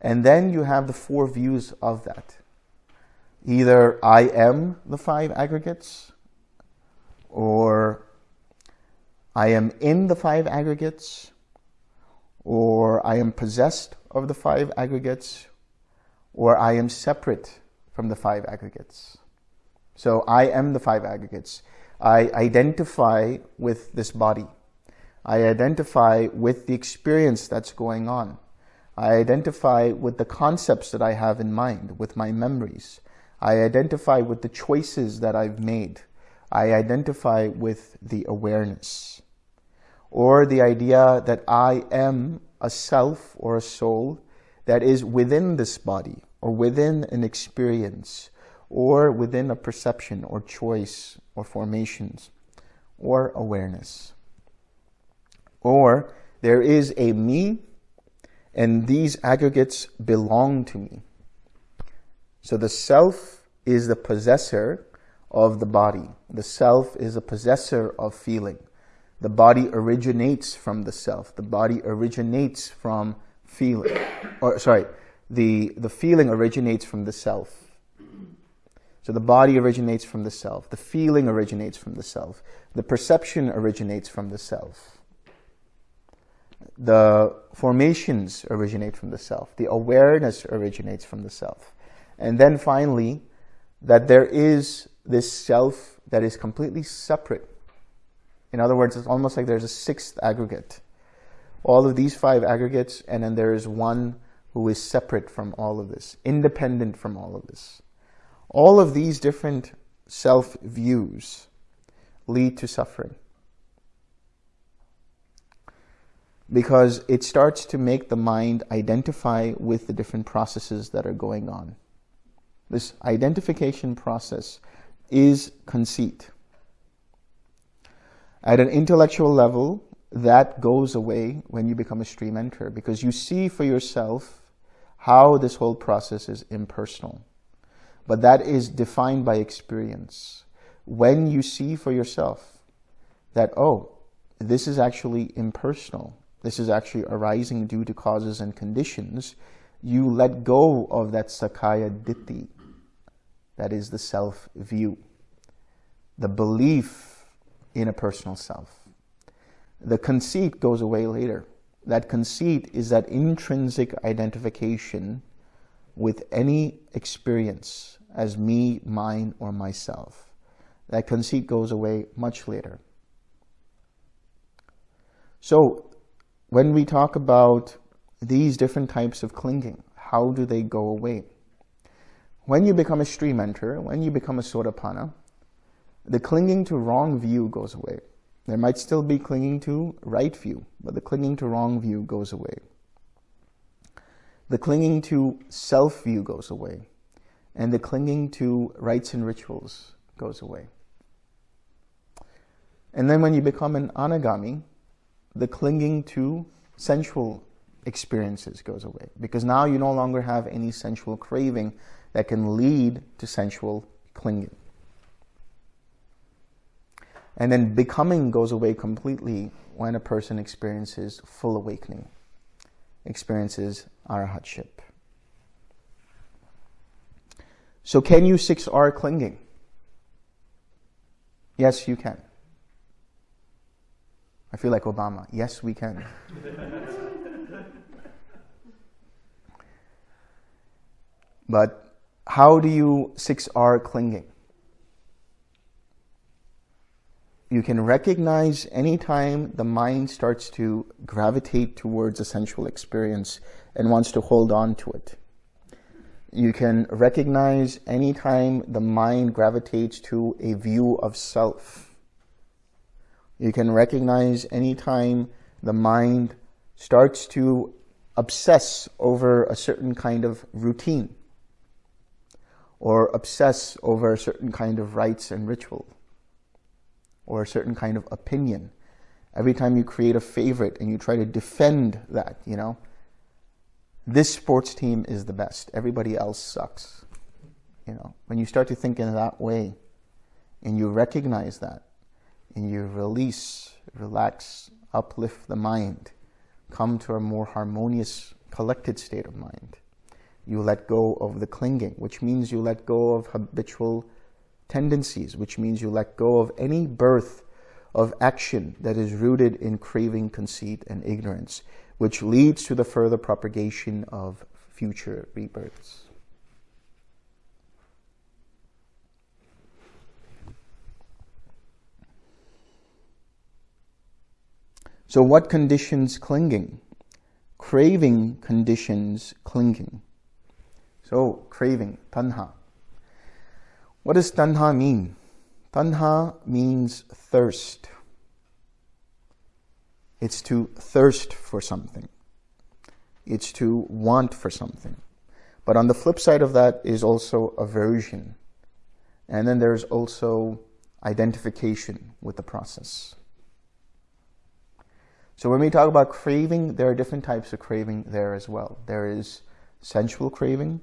And then you have the four views of that. either I am the five aggregates or I am in the five aggregates or I am possessed of the five aggregates or I am separate from the five aggregates. So I am the five aggregates. I identify with this body. I identify with the experience that's going on. I identify with the concepts that I have in mind, with my memories. I identify with the choices that I've made. I identify with the awareness. Or the idea that I am a self or a soul that is within this body or within an experience or within a perception or choice or formations or awareness. Or there is a me and these aggregates belong to me. So the self is the possessor of the body. The self is a possessor of feeling. The body originates from the self. The body originates from feeling. Or sorry, the, the feeling originates from the self. So the body originates from the self. The feeling originates from the self. The perception originates from the self. The formations originate from the self. The awareness originates from the self. And then finally, that there is this self that is completely separate. In other words, it's almost like there's a sixth aggregate. All of these five aggregates, and then there is one who is separate from all of this, independent from all of this. All of these different self-views lead to suffering. Because it starts to make the mind identify with the different processes that are going on. This identification process is conceit. At an intellectual level, that goes away when you become a stream enter because you see for yourself how this whole process is impersonal. But that is defined by experience. When you see for yourself that, oh, this is actually impersonal, this is actually arising due to causes and conditions, you let go of that Sakkaya Ditthi, that is the self-view, the belief in a personal self. The conceit goes away later. That conceit is that intrinsic identification with any experience as me, mine, or myself. That conceit goes away much later. So when we talk about these different types of clinging, how do they go away? When you become a stream enter, when you become a sotapanna, the clinging to wrong view goes away. There might still be clinging to right view, but the clinging to wrong view goes away. The clinging to self view goes away, and the clinging to rites and rituals goes away. And then when you become an anagami, the clinging to sensual experiences goes away because now you no longer have any sensual craving that can lead to sensual clinging. And then becoming goes away completely when a person experiences full awakening experiences arahatship. So can you 6R clinging? Yes, you can. I feel like Obama. Yes, we can. but how do you 6R clinging? You can recognize anytime the mind starts to gravitate towards a sensual experience and wants to hold on to it. You can recognize anytime the mind gravitates to a view of self. You can recognize anytime the mind starts to obsess over a certain kind of routine or obsess over a certain kind of rites and ritual or a certain kind of opinion. Every time you create a favorite and you try to defend that, you know, this sports team is the best. Everybody else sucks. You know, when you start to think in that way and you recognize that and you release, relax, uplift the mind, come to a more harmonious, collected state of mind, you let go of the clinging, which means you let go of habitual tendencies, which means you let go of any birth of action that is rooted in craving, conceit, and ignorance, which leads to the further propagation of future rebirths. So what conditions clinging? Craving conditions clinging. So craving, tanha. What does tanha mean? Tanha means thirst. It's to thirst for something. It's to want for something. But on the flip side of that is also aversion. And then there's also identification with the process. So when we talk about craving, there are different types of craving there as well. There is sensual craving,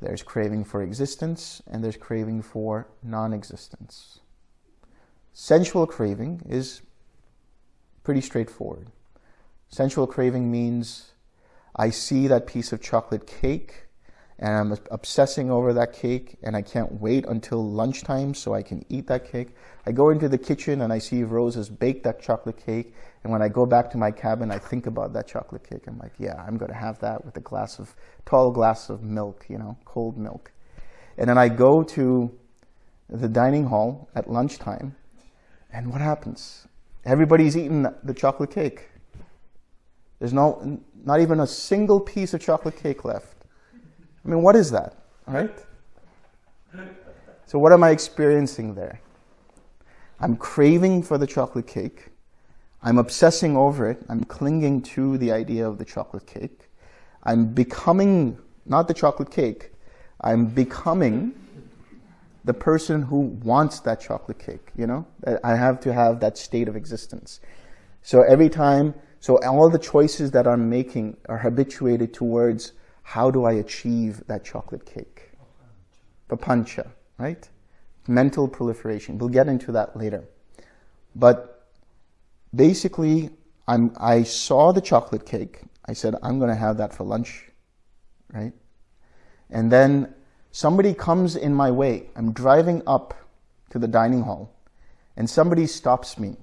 there's craving for existence, and there's craving for non-existence. Sensual craving is pretty straightforward. Sensual craving means I see that piece of chocolate cake and I'm obsessing over that cake and I can't wait until lunchtime so I can eat that cake. I go into the kitchen and I see Rose has baked that chocolate cake and when I go back to my cabin I think about that chocolate cake. I'm like, yeah, I'm going to have that with a glass of, tall glass of milk, you know, cold milk. And then I go to the dining hall at lunchtime and what happens? Everybody's eating the chocolate cake. There's no, not even a single piece of chocolate cake left. I mean, what is that, right? So what am I experiencing there? I'm craving for the chocolate cake. I'm obsessing over it. I'm clinging to the idea of the chocolate cake. I'm becoming, not the chocolate cake, I'm becoming the person who wants that chocolate cake, you know? I have to have that state of existence. So every time, so all the choices that I'm making are habituated towards how do I achieve that chocolate cake? Papancha, right? Mental proliferation. We'll get into that later. But basically, I'm, I saw the chocolate cake. I said, I'm going to have that for lunch, right? And then somebody comes in my way. I'm driving up to the dining hall and somebody stops me.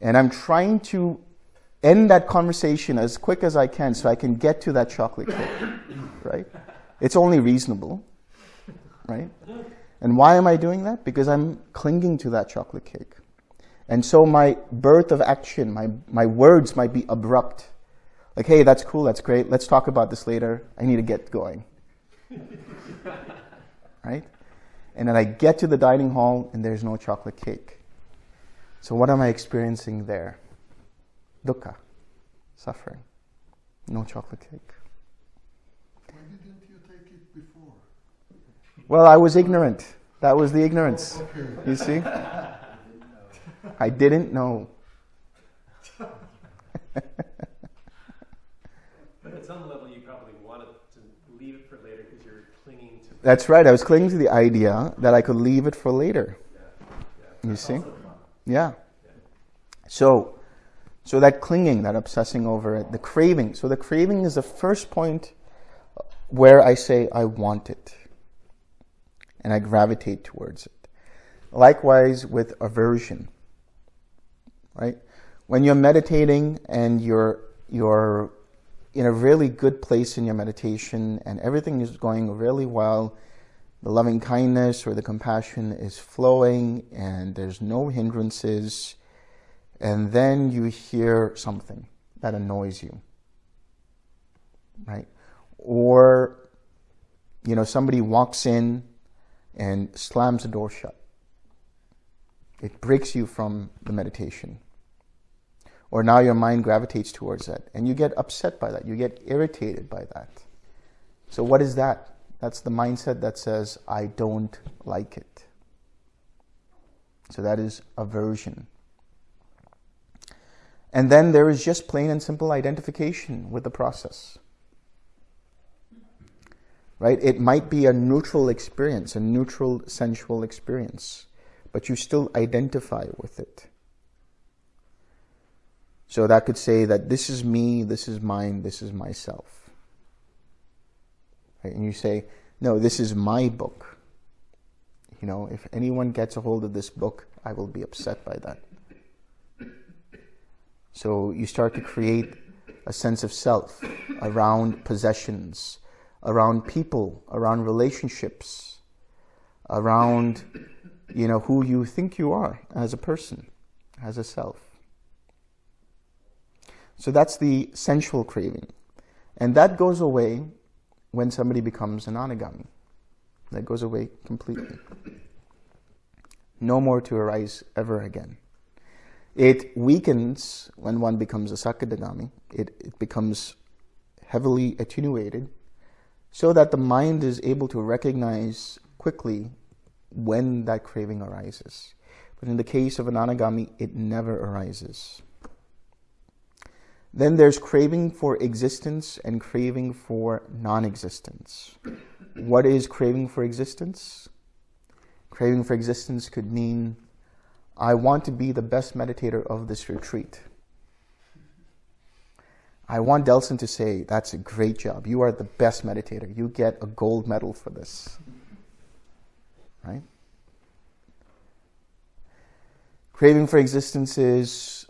And I'm trying to end that conversation as quick as I can so I can get to that chocolate cake, right? It's only reasonable, right? And why am I doing that? Because I'm clinging to that chocolate cake. And so my birth of action, my, my words might be abrupt. Like, hey, that's cool, that's great, let's talk about this later. I need to get going. right? And then I get to the dining hall and there's no chocolate cake. So what am I experiencing there? Dukkha, suffering. No chocolate cake. Why didn't you take it before? Well, I was ignorant. That was the ignorance. Oh, okay. You see? I didn't know. But at some level, you probably wanted to leave it for later because you're clinging to. That's right. I was clinging to the idea that I could leave it for later. You see? Yeah. So, so that clinging, that obsessing over it, the craving. So the craving is the first point where I say I want it and I gravitate towards it. Likewise with aversion, right? When you're meditating and you're, you're in a really good place in your meditation and everything is going really well, the loving kindness or the compassion is flowing and there's no hindrances, and then you hear something that annoys you, right? Or, you know, somebody walks in and slams the door shut. It breaks you from the meditation. Or now your mind gravitates towards that and you get upset by that. You get irritated by that. So what is that? That's the mindset that says, I don't like it. So that is aversion. And then there is just plain and simple identification with the process. Right? It might be a neutral experience, a neutral sensual experience, but you still identify with it. So that could say that this is me, this is mine, this is myself. right? and you say, no, this is my book. You know, if anyone gets a hold of this book, I will be upset by that. So you start to create a sense of self around possessions, around people, around relationships, around you know who you think you are as a person, as a self. So that's the sensual craving. And that goes away when somebody becomes an anagami. That goes away completely. No more to arise ever again. It weakens when one becomes a sakadagami. It, it becomes heavily attenuated so that the mind is able to recognize quickly when that craving arises. But in the case of an anagami, it never arises. Then there's craving for existence and craving for non-existence. What is craving for existence? Craving for existence could mean, I want to be the best meditator of this retreat. I want Delson to say, that's a great job. You are the best meditator. You get a gold medal for this. Right? Craving for existence is,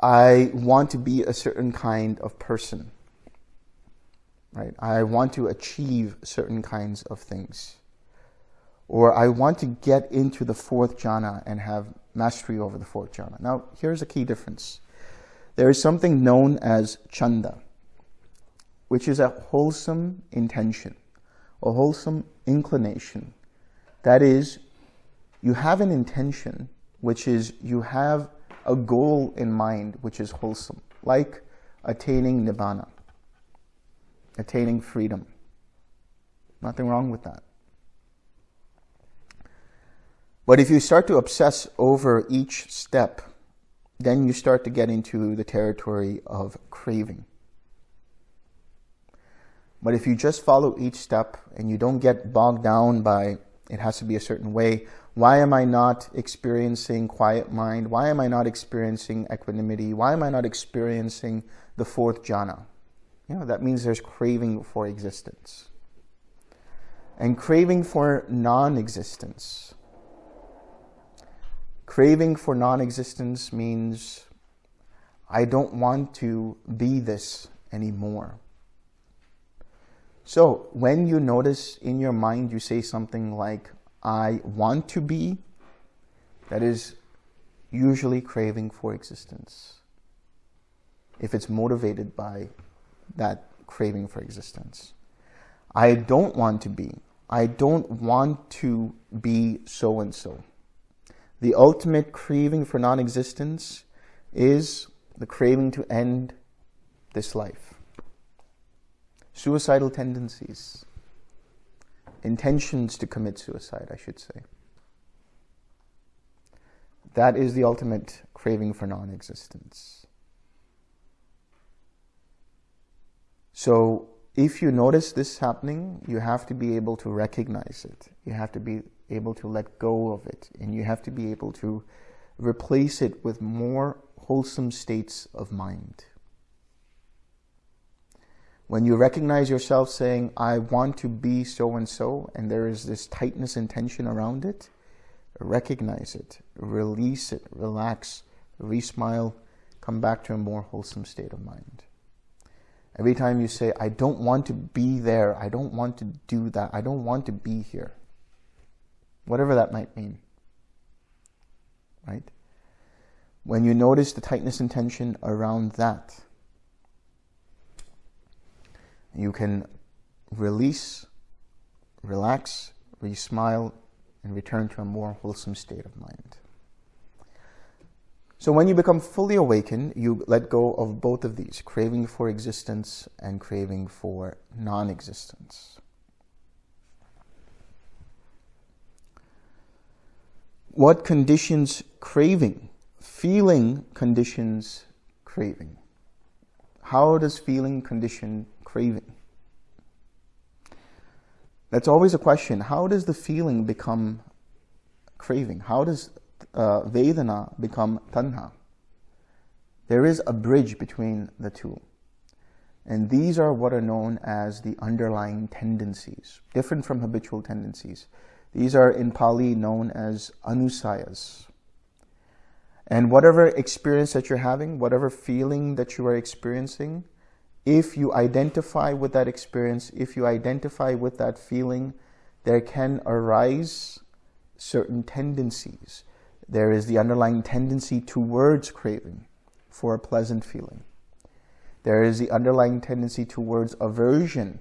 I want to be a certain kind of person. Right? I want to achieve certain kinds of things. Or I want to get into the fourth jhana and have mastery over the fourth jhana. Now, here's a key difference. There is something known as chanda, which is a wholesome intention, a wholesome inclination. That is, you have an intention, which is you have a goal in mind, which is wholesome, like attaining nibbana, attaining freedom. Nothing wrong with that. But if you start to obsess over each step, then you start to get into the territory of craving. But if you just follow each step and you don't get bogged down by it has to be a certain way, why am I not experiencing quiet mind? Why am I not experiencing equanimity? Why am I not experiencing the fourth jhana? You know, that means there's craving for existence. And craving for non-existence Craving for non-existence means I don't want to be this anymore. So when you notice in your mind you say something like, I want to be, that is usually craving for existence. If it's motivated by that craving for existence. I don't want to be. I don't want to be so-and-so the ultimate craving for non-existence is the craving to end this life. Suicidal tendencies, intentions to commit suicide, I should say. That is the ultimate craving for non-existence. So if you notice this happening, you have to be able to recognize it. You have to be able to let go of it and you have to be able to replace it with more wholesome states of mind. When you recognize yourself saying, I want to be so-and-so, and there is this tightness and tension around it, recognize it, release it, relax, re-smile, come back to a more wholesome state of mind. Every time you say, I don't want to be there, I don't want to do that, I don't want to be here, whatever that might mean, right? When you notice the tightness and tension around that, you can release, relax, re-smile, and return to a more wholesome state of mind. So when you become fully awakened, you let go of both of these, craving for existence and craving for non-existence. What conditions craving? Feeling conditions craving. How does feeling condition craving? That's always a question. How does the feeling become craving? How does uh, Vedana become Tanha? There is a bridge between the two. And these are what are known as the underlying tendencies, different from habitual tendencies. These are in Pali known as anusayas. And whatever experience that you're having, whatever feeling that you are experiencing, if you identify with that experience, if you identify with that feeling, there can arise certain tendencies. There is the underlying tendency towards craving for a pleasant feeling. There is the underlying tendency towards aversion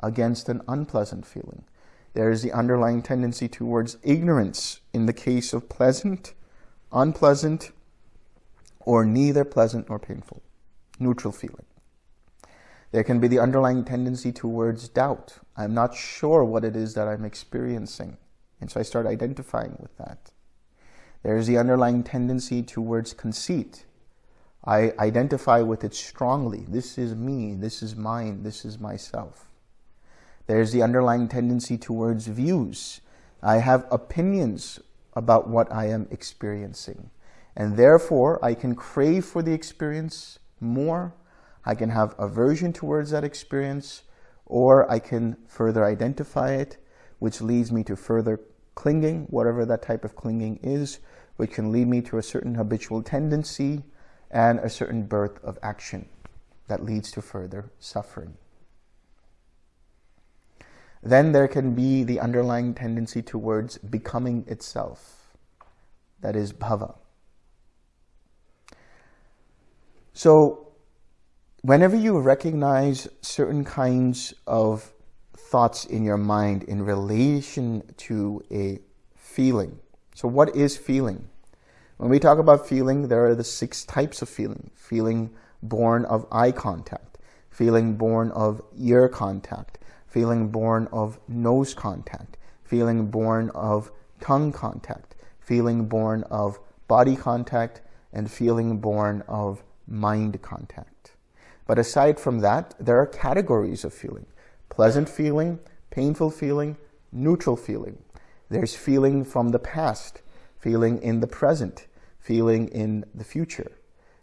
against an unpleasant feeling. There is the underlying tendency towards ignorance in the case of pleasant, unpleasant, or neither pleasant nor painful, neutral feeling. There can be the underlying tendency towards doubt. I'm not sure what it is that I'm experiencing. And so I start identifying with that. There's the underlying tendency towards conceit. I identify with it strongly. This is me. This is mine. This is myself. There's the underlying tendency towards views. I have opinions about what I am experiencing. And therefore, I can crave for the experience more. I can have aversion towards that experience, or I can further identify it, which leads me to further clinging, whatever that type of clinging is, which can lead me to a certain habitual tendency and a certain birth of action that leads to further suffering. Then there can be the underlying tendency towards becoming itself. That is bhava. So whenever you recognize certain kinds of thoughts in your mind in relation to a feeling. So what is feeling? When we talk about feeling, there are the six types of feeling. Feeling born of eye contact, feeling born of ear contact, feeling born of nose contact, feeling born of tongue contact, feeling born of body contact, and feeling born of mind contact. But aside from that, there are categories of feeling pleasant feeling, painful feeling, neutral feeling. There's feeling from the past, feeling in the present, feeling in the future.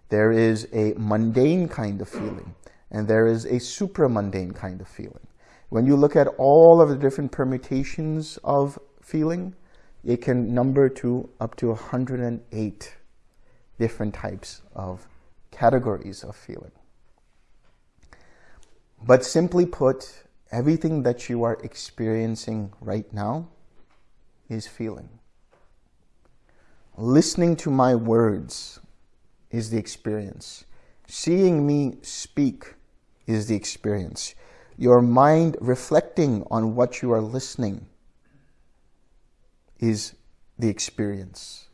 There is a mundane kind of feeling, and there is a supramundane kind of feeling. When you look at all of the different permutations of feeling, it can number to up to 108 different types of categories of feeling. But simply put, everything that you are experiencing right now is feeling. Listening to my words is the experience. Seeing me speak is the experience. Your mind reflecting on what you are listening is the experience.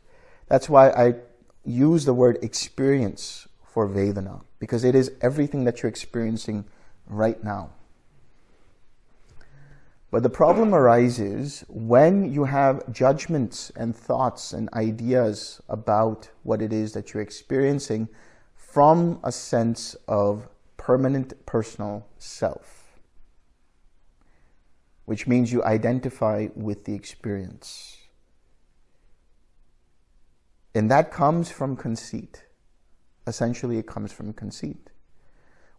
That's why I use the word experience for Vedana, because it is everything that you're experiencing right now. But the problem arises when you have judgments and thoughts and ideas about what it is that you're experiencing from a sense of permanent personal self, which means you identify with the experience. And that comes from conceit. Essentially, it comes from conceit,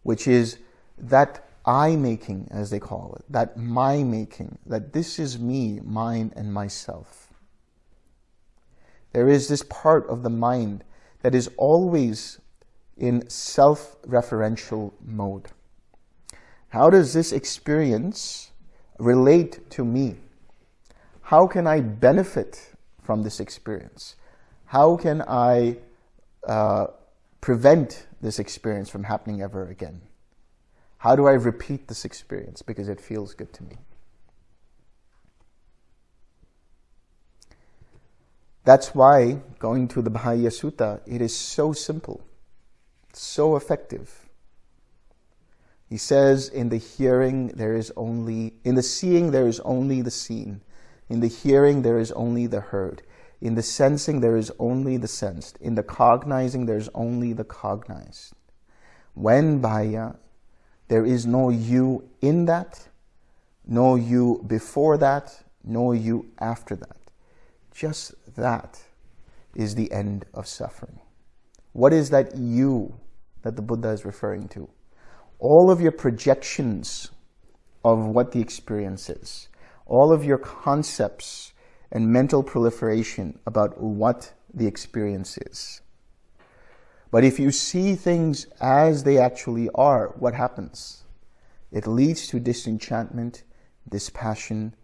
which is that I making, as they call it, that my making, that this is me, mine, and myself. There is this part of the mind that is always in self-referential mode. How does this experience relate to me? How can I benefit from this experience? How can I uh, prevent this experience from happening ever again? How do I repeat this experience because it feels good to me? That's why going to the Bahiya Sutta, it is so simple, so effective. He says, in the hearing there is only, in the seeing there is only the seen. In the hearing there is only the heard. In the sensing there is only the sensed. In the cognizing there is only the cognized. When Bahiya there is no you in that, no you before that, no you after that. Just that is the end of suffering. What is that you that the Buddha is referring to? all of your projections of what the experience is, all of your concepts and mental proliferation about what the experience is. But if you see things as they actually are, what happens? It leads to disenchantment, dispassion,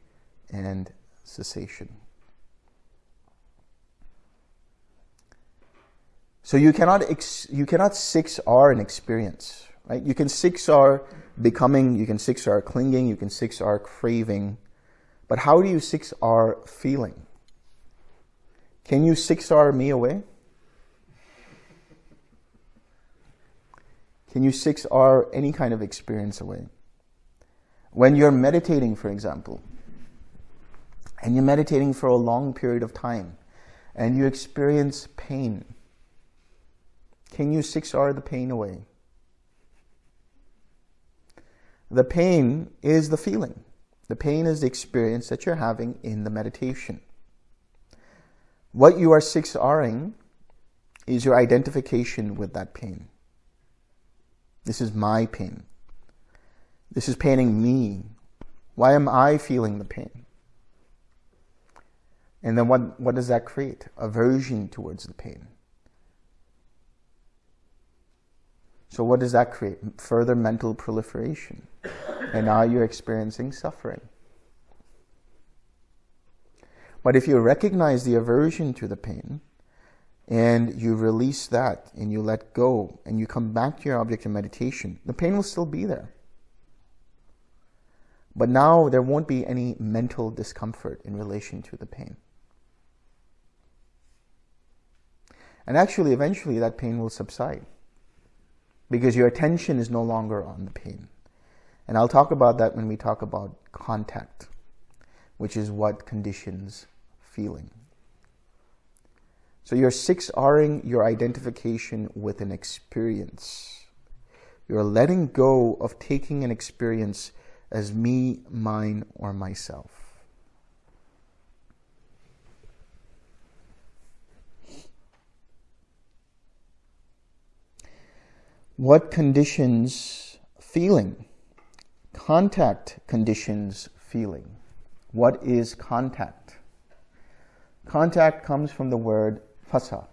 and cessation. So you cannot you cannot 6R an experience, right? You can 6R becoming, you can 6R clinging, you can 6R craving, but how do you 6R feeling? Can you 6R me away? Can you 6R any kind of experience away? When you're meditating, for example, and you're meditating for a long period of time, and you experience pain, can you 6R the pain away? The pain is the feeling. The pain is the experience that you're having in the meditation. What you are 6Ring is your identification with that pain. This is my pain. This is paining me. Why am I feeling the pain? And then what, what does that create? Aversion towards the pain. So what does that create? Further mental proliferation. And now you're experiencing suffering. But if you recognize the aversion to the pain, and you release that and you let go and you come back to your object of meditation, the pain will still be there. But now there won't be any mental discomfort in relation to the pain. And actually, eventually, that pain will subside because your attention is no longer on the pain. And I'll talk about that when we talk about contact, which is what conditions feeling. So you're 6Ring your identification with an experience. You're letting go of taking an experience as me, mine, or myself. What conditions feeling? Contact conditions feeling. What is contact? Contact comes from the word phassa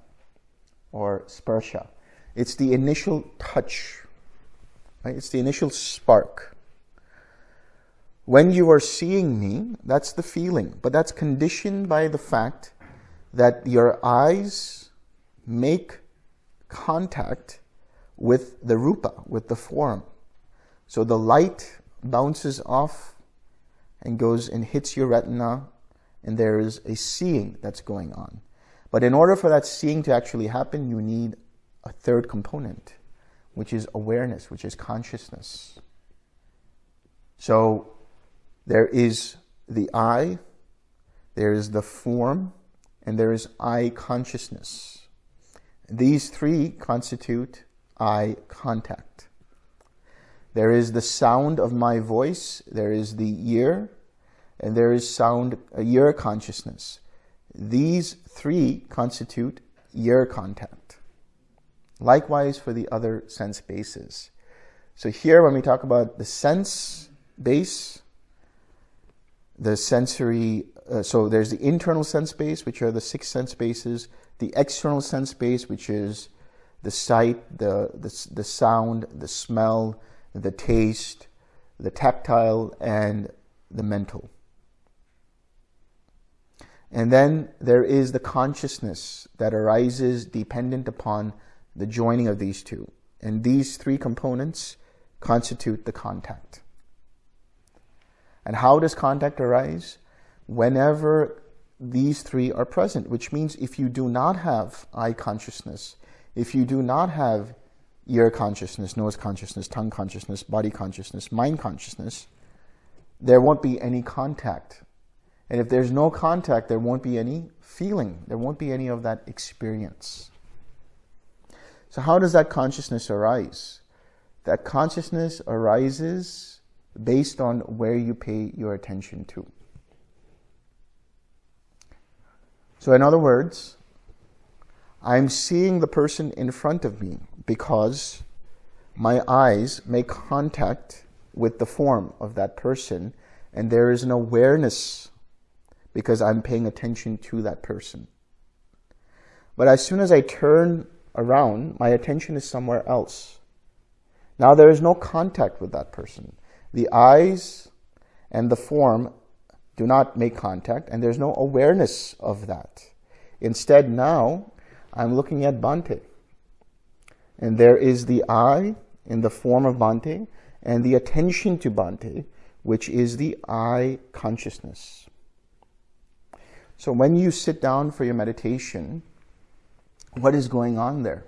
or sparsha. It's the initial touch, right? It's the initial spark. When you are seeing me, that's the feeling, but that's conditioned by the fact that your eyes make contact with the rupa, with the form. So the light bounces off and goes and hits your retina, and there is a seeing that's going on. But in order for that seeing to actually happen, you need a third component, which is awareness, which is consciousness. So there is the eye, there is the form, and there is eye consciousness. These three constitute eye contact. There is the sound of my voice, there is the ear, and there is sound, uh, ear consciousness. These three constitute ear contact. Likewise for the other sense bases. So here when we talk about the sense base, the sensory, uh, so there's the internal sense base, which are the six sense bases, the external sense base, which is the sight, the, the, the sound, the smell, the taste, the tactile, and the mental. And then there is the consciousness that arises dependent upon the joining of these two. And these three components constitute the contact. And how does contact arise? Whenever these three are present, which means if you do not have eye consciousness, if you do not have ear consciousness, nose consciousness, tongue consciousness, body consciousness, mind consciousness, there won't be any contact. And if there's no contact, there won't be any feeling. There won't be any of that experience. So how does that consciousness arise? That consciousness arises based on where you pay your attention to. So in other words, I'm seeing the person in front of me because my eyes make contact with the form of that person and there is an awareness because I'm paying attention to that person. But as soon as I turn around, my attention is somewhere else. Now there is no contact with that person. The eyes and the form do not make contact and there's no awareness of that. Instead now, I'm looking at Bhante. And there is the eye in the form of Bhante and the attention to Bhante, which is the eye consciousness. So when you sit down for your meditation, what is going on there?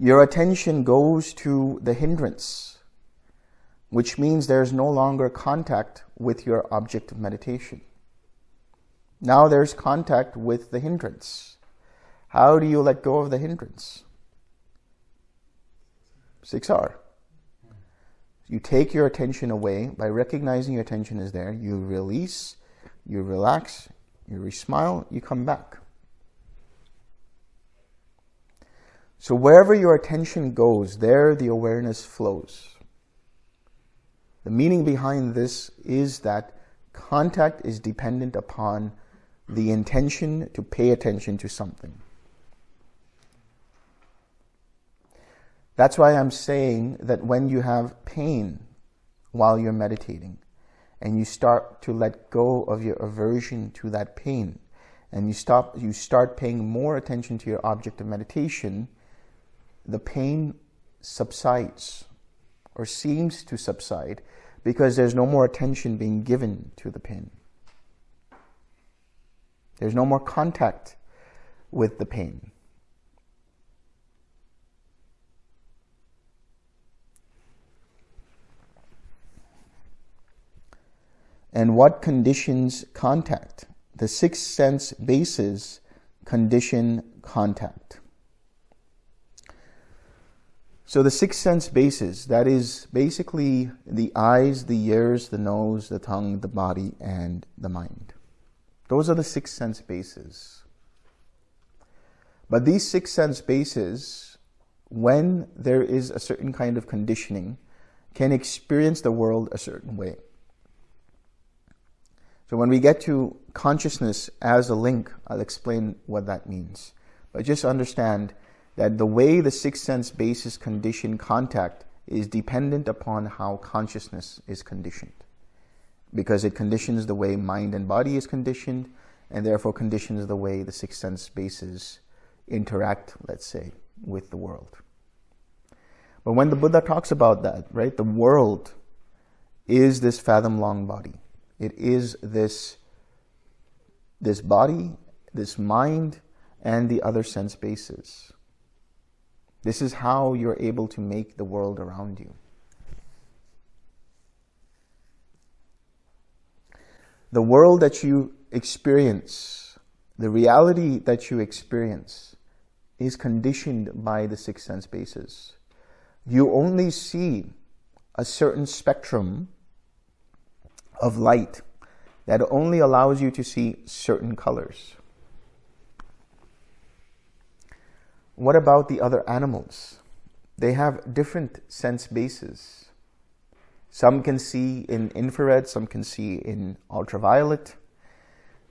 Your attention goes to the hindrance, which means there's no longer contact with your object of meditation. Now there's contact with the hindrance. How do you let go of the hindrance? 6R. You take your attention away by recognizing your attention is there. You release, you relax, you re smile, you come back. So wherever your attention goes, there the awareness flows. The meaning behind this is that contact is dependent upon the intention to pay attention to something. That's why I'm saying that when you have pain while you're meditating and you start to let go of your aversion to that pain and you stop you start paying more attention to your object of meditation, the pain subsides or seems to subside because there's no more attention being given to the pain. There's no more contact with the pain. And what conditions contact? The six sense bases condition contact. So the six sense bases, that is basically the eyes, the ears, the nose, the tongue, the body, and the mind. Those are the six sense bases. But these six sense bases, when there is a certain kind of conditioning, can experience the world a certain way. So when we get to consciousness as a link, I'll explain what that means. But just understand that the way the sixth sense basis condition contact is dependent upon how consciousness is conditioned. Because it conditions the way mind and body is conditioned, and therefore conditions the way the sixth sense bases interact, let's say, with the world. But when the Buddha talks about that, right, the world is this fathom long body. It is this, this body, this mind, and the other sense bases. This is how you're able to make the world around you. The world that you experience, the reality that you experience is conditioned by the six sense bases. You only see a certain spectrum of light that only allows you to see certain colors. What about the other animals? They have different sense bases. Some can see in infrared, some can see in ultraviolet.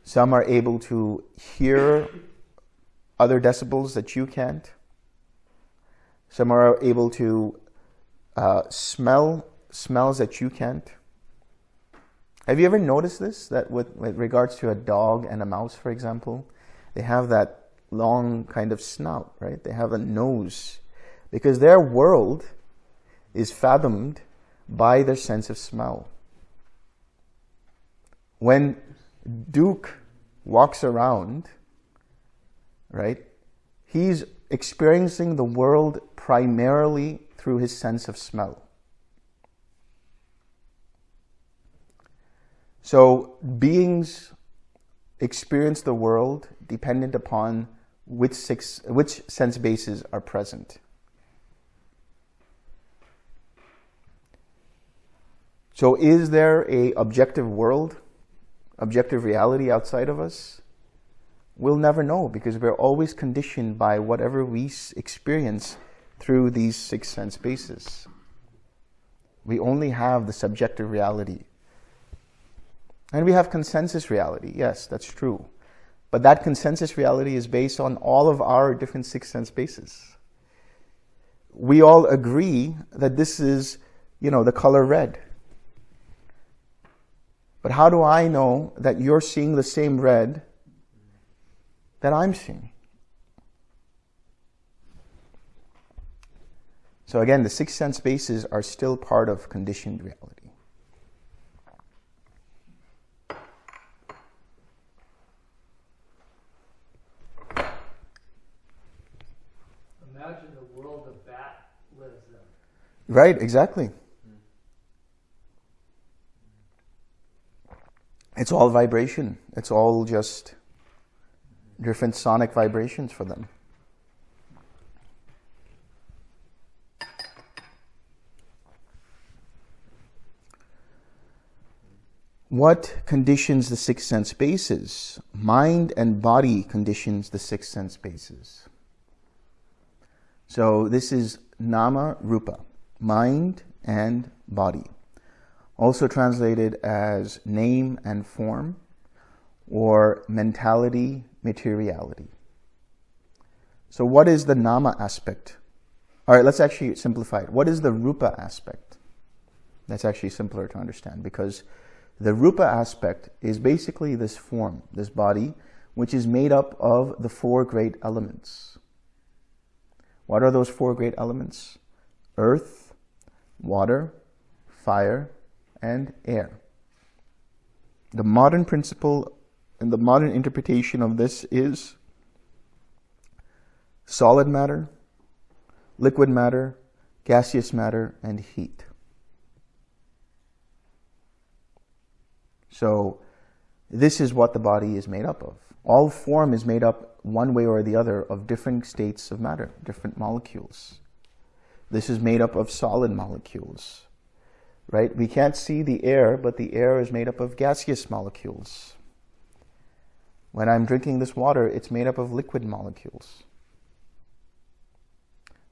Some are able to hear other decibels that you can't. Some are able to uh, smell smells that you can't. Have you ever noticed this? That with, with regards to a dog and a mouse, for example, they have that long kind of snout, right? They have a nose because their world is fathomed by their sense of smell. When Duke walks around, right, he's experiencing the world primarily through his sense of smell. So beings experience the world dependent upon which, six, which sense bases are present. So is there a objective world, objective reality outside of us? We'll never know because we're always conditioned by whatever we experience through these six sense bases. We only have the subjective reality. And we have consensus reality. Yes, that's true. But that consensus reality is based on all of our different six sense bases. We all agree that this is, you know, the color red. But how do I know that you're seeing the same red that I'm seeing? So again, the six sense bases are still part of conditioned reality. Imagine the world a bat lives in. Right, exactly. It's all vibration. It's all just different sonic vibrations for them. What conditions the six sense bases? Mind and body conditions the six sense bases. So this is nama rupa, mind and body. Also translated as name and form or mentality, materiality. So what is the nama aspect? All right, let's actually simplify it. What is the rupa aspect? That's actually simpler to understand because the rupa aspect is basically this form, this body, which is made up of the four great elements. What are those four great elements? Earth, water, fire, and air. The modern principle and the modern interpretation of this is solid matter, liquid matter, gaseous matter, and heat. So this is what the body is made up of. All form is made up one way or the other of different states of matter, different molecules. This is made up of solid molecules, right? We can't see the air, but the air is made up of gaseous molecules. When I'm drinking this water, it's made up of liquid molecules.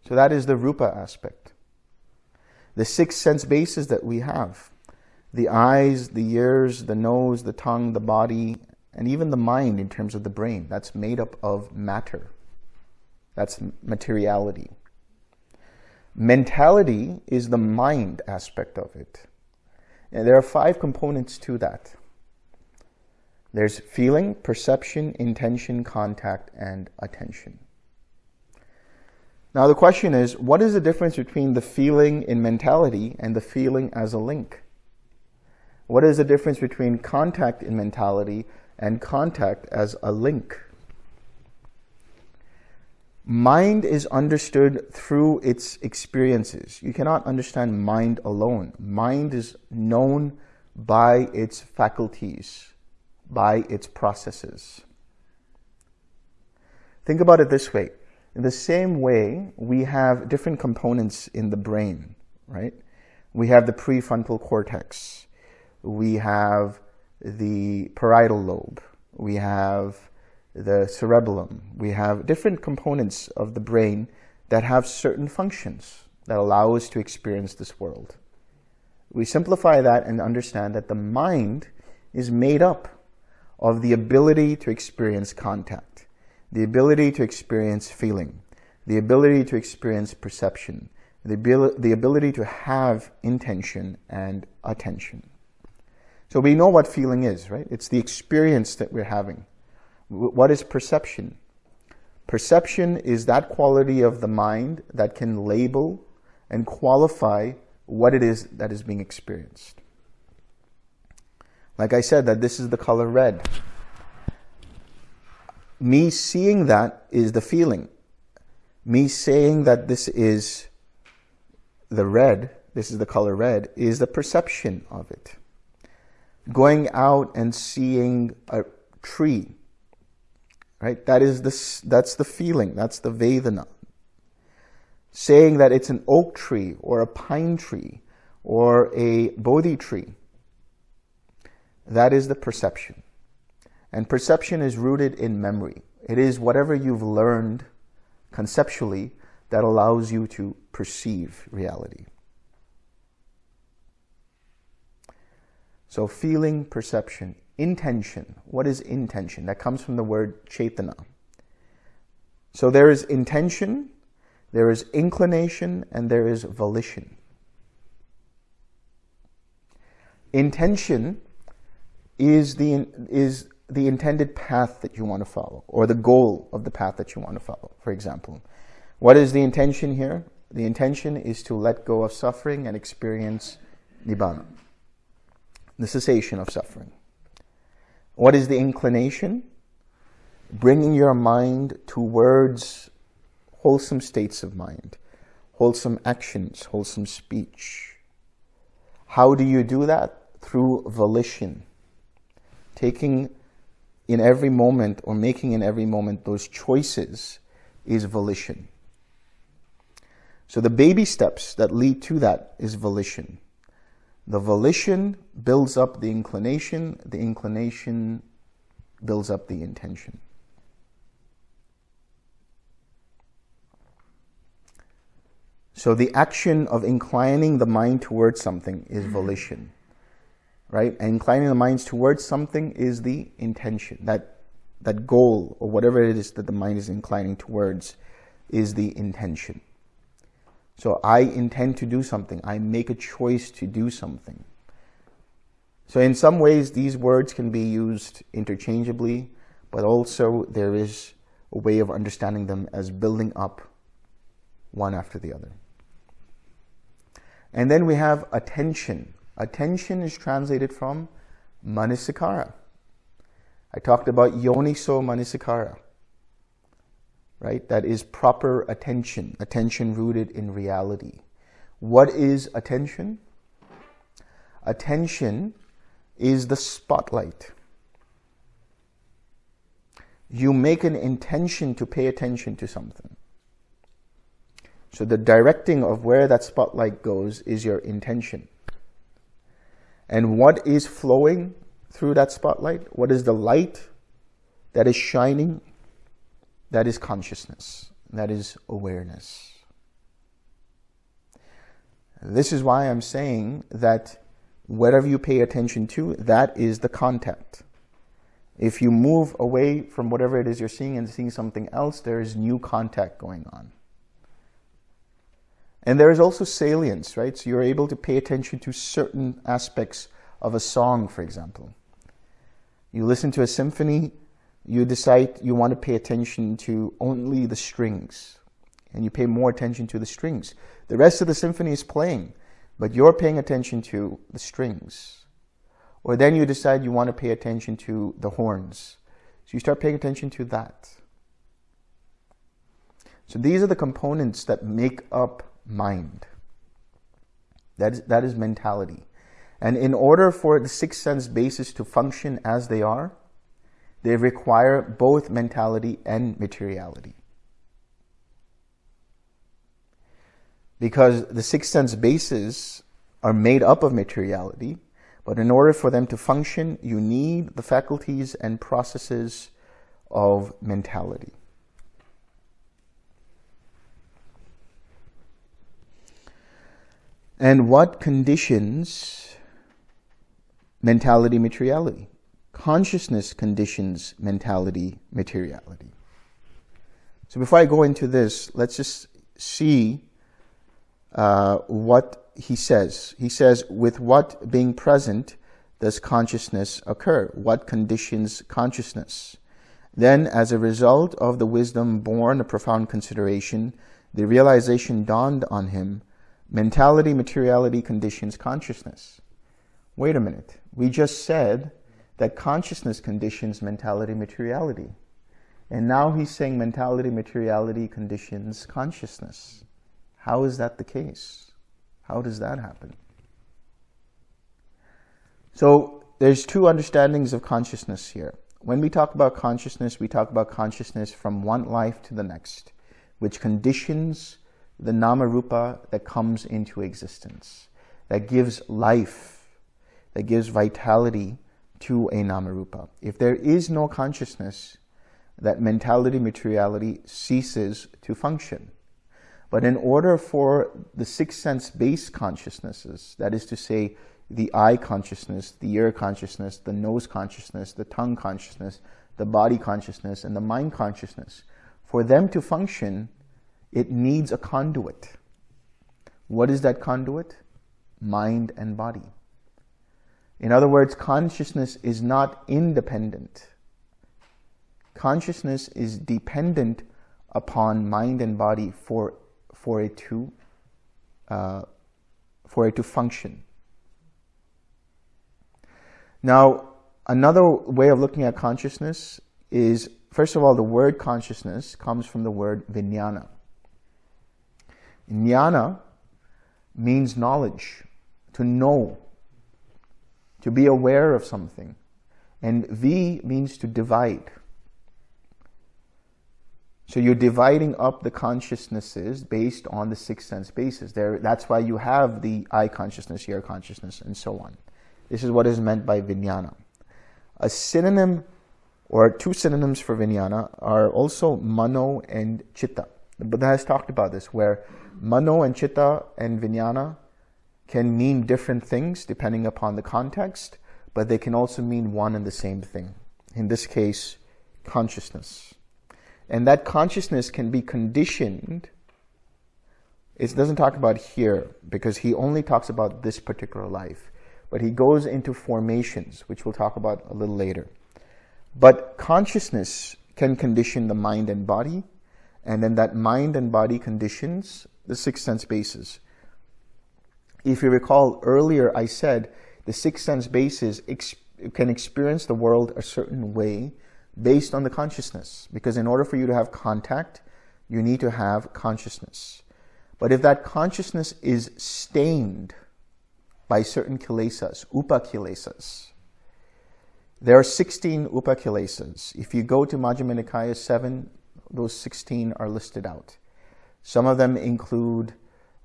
So that is the rupa aspect. The six sense bases that we have the eyes, the ears, the nose, the tongue, the body, and even the mind in terms of the brain. That's made up of matter. That's materiality. Mentality is the mind aspect of it. And there are five components to that. There's feeling, perception, intention, contact, and attention. Now the question is, what is the difference between the feeling in mentality and the feeling as a link? What is the difference between contact in mentality and contact as a link? Mind is understood through its experiences. You cannot understand mind alone. Mind is known by its faculties, by its processes. Think about it this way. In the same way, we have different components in the brain, right? We have the prefrontal cortex we have the parietal lobe, we have the cerebellum, we have different components of the brain that have certain functions that allow us to experience this world. We simplify that and understand that the mind is made up of the ability to experience contact, the ability to experience feeling, the ability to experience perception, the, abil the ability to have intention and attention. So we know what feeling is, right? It's the experience that we're having. What is perception? Perception is that quality of the mind that can label and qualify what it is that is being experienced. Like I said, that this is the color red. Me seeing that is the feeling. Me saying that this is the red, this is the color red, is the perception of it going out and seeing a tree, right? That is the, that's the feeling, that's the Vedana. Saying that it's an oak tree or a pine tree or a Bodhi tree, that is the perception. And perception is rooted in memory. It is whatever you've learned conceptually that allows you to perceive reality. So feeling, perception, intention. What is intention? That comes from the word chetana. So there is intention, there is inclination, and there is volition. Intention is the, is the intended path that you want to follow, or the goal of the path that you want to follow, for example. What is the intention here? The intention is to let go of suffering and experience nibbana, the cessation of suffering. What is the inclination? Bringing your mind towards wholesome states of mind, wholesome actions, wholesome speech. How do you do that? Through volition. Taking in every moment or making in every moment those choices is volition. So the baby steps that lead to that is volition. The volition builds up the inclination, the inclination builds up the intention. So the action of inclining the mind towards something is mm-hmm. volition, right? And inclining the minds towards something is the intention. That, that goal or whatever it is that the mind is inclining towards is the intention. So I intend to do something. I make a choice to do something. So in some ways, these words can be used interchangeably, but also there is a way of understanding them as building up one after the other. And then we have attention. Attention is translated from manasikara. I talked about yoniso manasikara right? That is proper attention, attention rooted in reality. What is attention? Attention is the spotlight. You make an intention to pay attention to something. So the directing of where that spotlight goes is your intention. And what is flowing through that spotlight? What is the light that is shining that is consciousness. That is awareness. This is why I'm saying that whatever you pay attention to, that is the content. If you move away from whatever it is you're seeing and seeing something else, there is new contact going on. And there is also salience, right? So you're able to pay attention to certain aspects of a song, for example. You listen to a symphony, you decide you want to pay attention to only the strings and you pay more attention to the strings. The rest of the symphony is playing, but you're paying attention to the strings. Or then you decide you want to pay attention to the horns. So you start paying attention to that. So these are the components that make up mind. That is, that is mentality. And in order for the six sense bases to function as they are, they require both mentality and materiality. Because the six sense bases are made up of materiality, but in order for them to function, you need the faculties and processes of mentality. And what conditions mentality materiality? Consciousness conditions mentality, materiality. So before I go into this, let's just see uh, what he says. He says, with what being present does consciousness occur? What conditions consciousness? Then, as a result of the wisdom born of profound consideration, the realization dawned on him, mentality, materiality conditions consciousness. Wait a minute. We just said that consciousness conditions mentality materiality. And now he's saying mentality materiality conditions consciousness. How is that the case? How does that happen? So there's two understandings of consciousness here. When we talk about consciousness, we talk about consciousness from one life to the next, which conditions the nama rupa that comes into existence, that gives life, that gives vitality to a namarupa. If there is no consciousness, that mentality, materiality ceases to function. But in order for the six sense based consciousnesses, that is to say, the eye consciousness, the ear consciousness, the nose consciousness, the tongue consciousness, the body consciousness, and the mind consciousness, for them to function, it needs a conduit. What is that conduit? Mind and body. In other words, consciousness is not independent. Consciousness is dependent upon mind and body for, for it to uh, for it to function. Now, another way of looking at consciousness is, first of all, the word consciousness comes from the word vijnana. Jnana means knowledge, to know, to be aware of something. And V means to divide. So you're dividing up the consciousnesses based on the six sense bases. There, that's why you have the eye consciousness, ear consciousness, and so on. This is what is meant by vijnana. A synonym or two synonyms for vijnana are also mano and chitta. The Buddha has talked about this, where mano and chitta and vijnana can mean different things depending upon the context, but they can also mean one and the same thing. In this case, consciousness. And that consciousness can be conditioned. It doesn't talk about here because he only talks about this particular life. But he goes into formations, which we'll talk about a little later. But consciousness can condition the mind and body, and then that mind and body conditions the six sense bases. If you recall earlier, I said the six sense bases ex can experience the world a certain way based on the consciousness. Because in order for you to have contact, you need to have consciousness. But if that consciousness is stained by certain kilesas, upakilesas, there are 16 upakilesas. If you go to Majjhima Nikaya 7, those 16 are listed out. Some of them include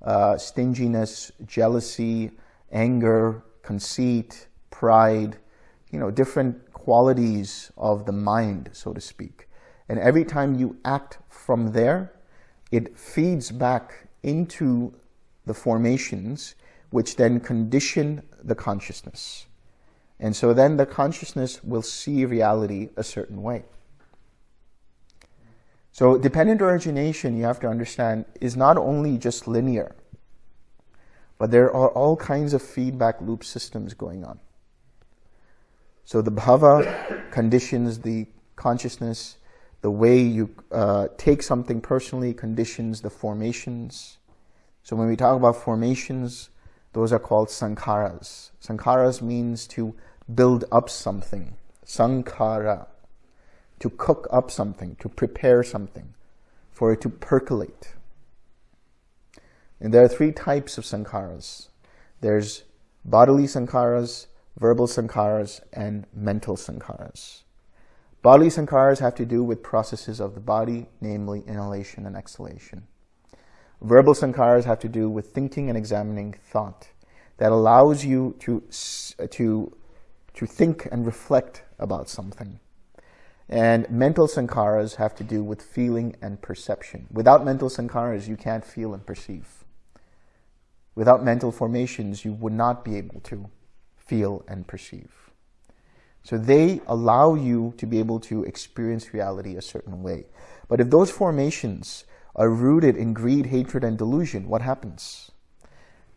uh, stinginess, jealousy, anger, conceit, pride, you know, different qualities of the mind, so to speak. And every time you act from there, it feeds back into the formations, which then condition the consciousness. And so then the consciousness will see reality a certain way. So dependent origination, you have to understand, is not only just linear, but there are all kinds of feedback loop systems going on. So the bhava conditions the consciousness, the way you uh, take something personally conditions the formations. So when we talk about formations, those are called sankharas. Sankharas means to build up something. Sankhara, to cook up something, to prepare something, for it to percolate. And there are three types of sankharas. There's bodily sankharas, verbal sankharas, and mental sankharas. Bodily sankharas have to do with processes of the body, namely inhalation and exhalation. Verbal sankharas have to do with thinking and examining thought that allows you to, to, to think and reflect about something. And mental sankharas have to do with feeling and perception. Without mental sankharas, you can't feel and perceive. Without mental formations, you would not be able to feel, and perceive. So they allow you to be able to experience reality a certain way. But if those formations are rooted in greed, hatred, and delusion, what happens?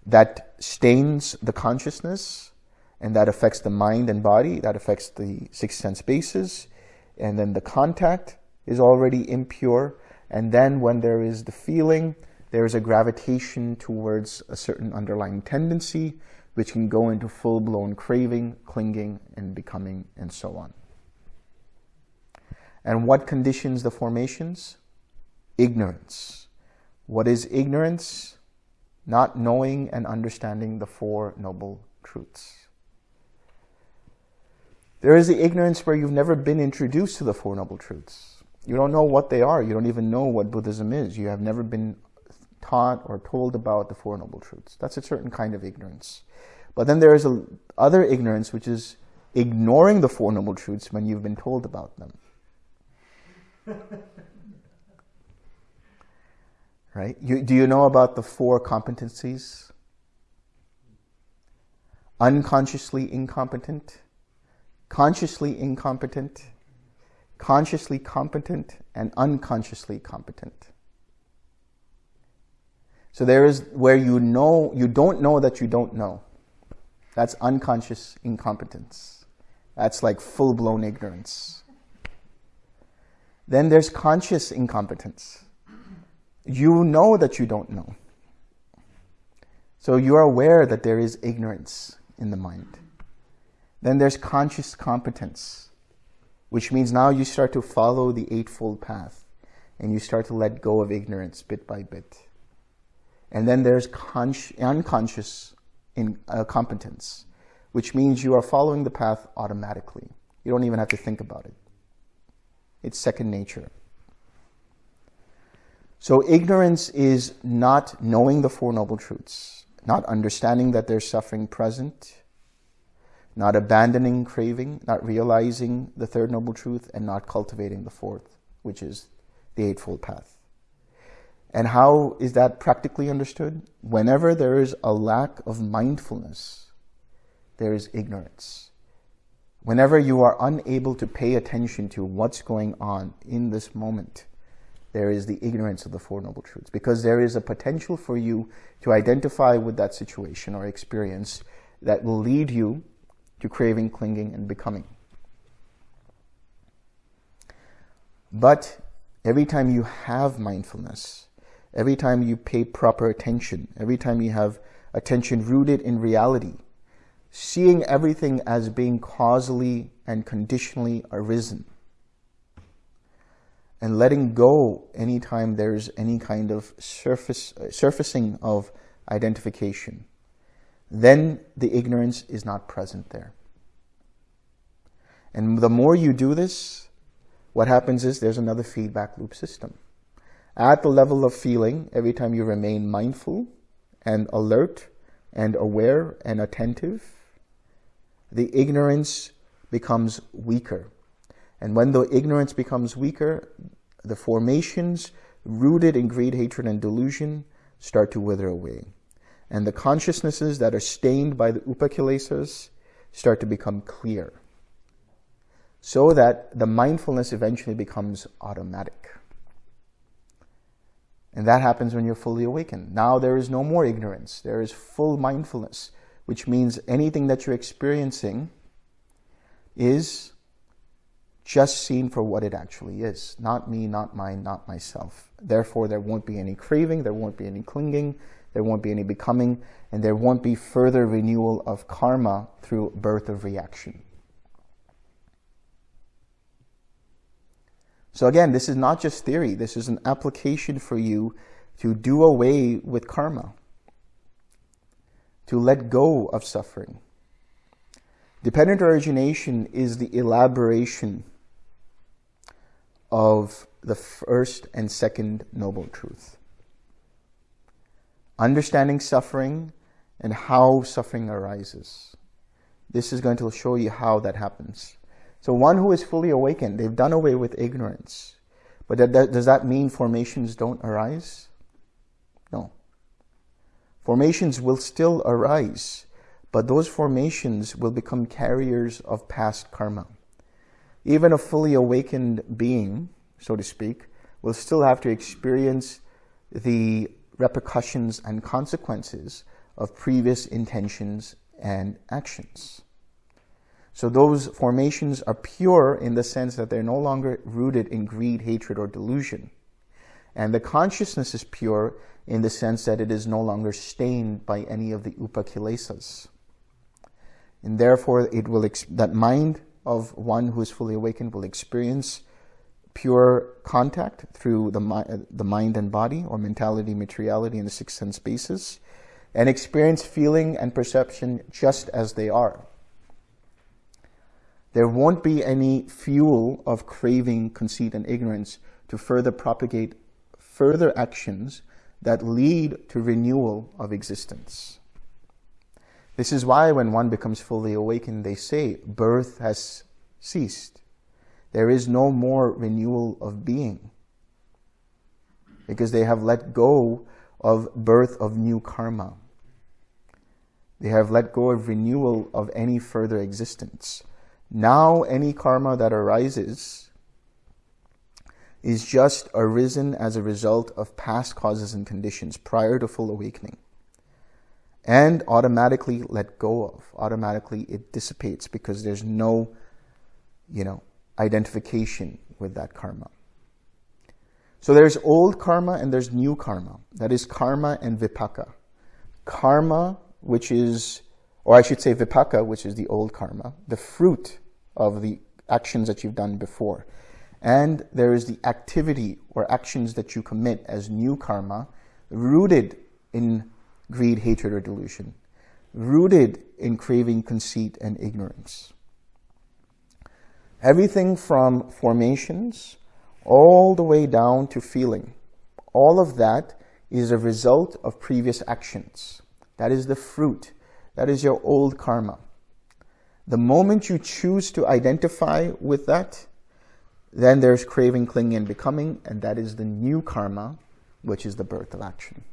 That stains the consciousness, and that affects the mind and body, that affects the six sense bases, and then the contact is already impure, and then when there is the feeling, there is a gravitation towards a certain underlying tendency, which can go into full-blown craving, clinging, and becoming, and so on. And what conditions the formations? Ignorance. What is ignorance? Not knowing and understanding the Four Noble Truths. There is the ignorance where you've never been introduced to the Four Noble Truths. You don't know what they are. You don't even know what Buddhism is. You have never been taught or told about the Four Noble Truths. That's a certain kind of ignorance. But then there is a other ignorance, which is ignoring the Four Noble Truths when you've been told about them. Right? You, do you know about the four competencies? Unconsciously incompetent, consciously incompetent, consciously competent, and unconsciously competent. So there is where you know, you don't know that you don't know. That's unconscious incompetence. That's like full blown ignorance. Then there's conscious incompetence. You know that you don't know. So you are aware that there is ignorance in the mind. Then there's conscious competence, which means now you start to follow the Eightfold Path and you start to let go of ignorance bit by bit. And then there's unconscious in, uh, competence, which means you are following the path automatically. You don't even have to think about it. It's second nature. So ignorance is not knowing the Four Noble Truths, not understanding that there's suffering present, not abandoning craving, not realizing the Third Noble Truth, and not cultivating the fourth, which is the Eightfold Path. And how is that practically understood? Whenever there is a lack of mindfulness, there is ignorance. Whenever you are unable to pay attention to what's going on in this moment, there is the ignorance of the Four Noble Truths. Because there is a potential for you to identify with that situation or experience that will lead you to craving, clinging, and becoming. But every time you have mindfulness, every time you pay proper attention, every time you have attention rooted in reality, seeing everything as being causally and conditionally arisen, and letting go anytime there's any kind of surface, surfacing of identification, then the ignorance is not present there. And the more you do this, what happens is there's another feedback loop system. At the level of feeling, every time you remain mindful and alert and aware and attentive, the ignorance becomes weaker. And when the ignorance becomes weaker, the formations rooted in greed, hatred, and delusion start to wither away. And the consciousnesses that are stained by the upakilesas start to become clear. So that the mindfulness eventually becomes automatic. And that happens when you're fully awakened. Now there is no more ignorance. There is full mindfulness, which means anything that you're experiencing is just seen for what it actually is. Not me, not mine, not myself. Therefore, there won't be any craving, there won't be any clinging, there won't be any becoming, and there won't be further renewal of karma through birth of reaction. So again, this is not just theory. This is an application for you to do away with karma, to let go of suffering. Dependent origination is the elaboration of the first and second noble truth. Understanding suffering and how suffering arises. This is going to show you how that happens. So one who is fully awakened, they've done away with ignorance. But that, that, does that mean formations don't arise? No. Formations will still arise, but those formations will become carriers of past karma. Even a fully awakened being, so to speak, will still have to experience the repercussions and consequences of previous intentions and actions. So those formations are pure in the sense that they're no longer rooted in greed, hatred, or delusion. And the consciousness is pure in the sense that it is no longer stained by any of the upakilesas. And therefore, it will that mind of one who is fully awakened will experience pure contact through the, the mind and body, or mentality, materiality, and the six sense basis, and experience feeling and perception just as they are there won't be any fuel of craving, conceit, and ignorance to further propagate further actions that lead to renewal of existence. This is why when one becomes fully awakened, they say, birth has ceased. There is no more renewal of being. because they have let go of birth of new karma. They have let go of renewal of any further existence. Now any karma that arises is just arisen as a result of past causes and conditions prior to full awakening and automatically let go of. Automatically it dissipates because there's no, you know, identification with that karma. So there's old karma and there's new karma. That is karma and vipaka. Karma, which is, or I should say vipaka, which is the old karma, the fruit of the actions that you've done before. And there is the activity or actions that you commit as new karma, rooted in greed, hatred, or delusion, rooted in craving, conceit, and ignorance. Everything from formations all the way down to feeling. All of that is a result of previous actions. That is the fruit. That is your old karma. The moment you choose to identify with that, then there's craving, clinging, and becoming, and that is the new karma, which is the birth of action.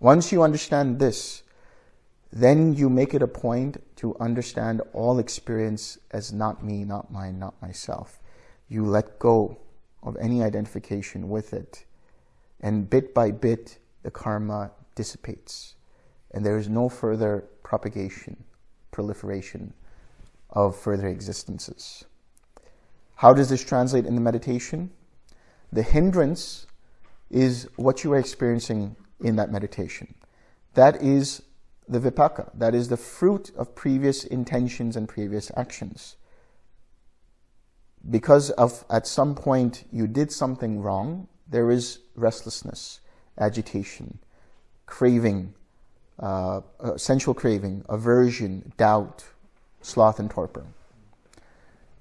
Once you understand this, then you make it a point to understand all experience as not me, not mine, not myself. You let go of any identification with it. And bit by bit, the karma dissipates. And there is no further propagation, proliferation of further existences. How does this translate in the meditation? The hindrance is what you are experiencing in that meditation. That is the vipaka. That is the fruit of previous intentions and previous actions. Because of at some point you did something wrong, there is restlessness, agitation, craving, uh, uh, sensual craving, aversion, doubt, sloth, and torpor.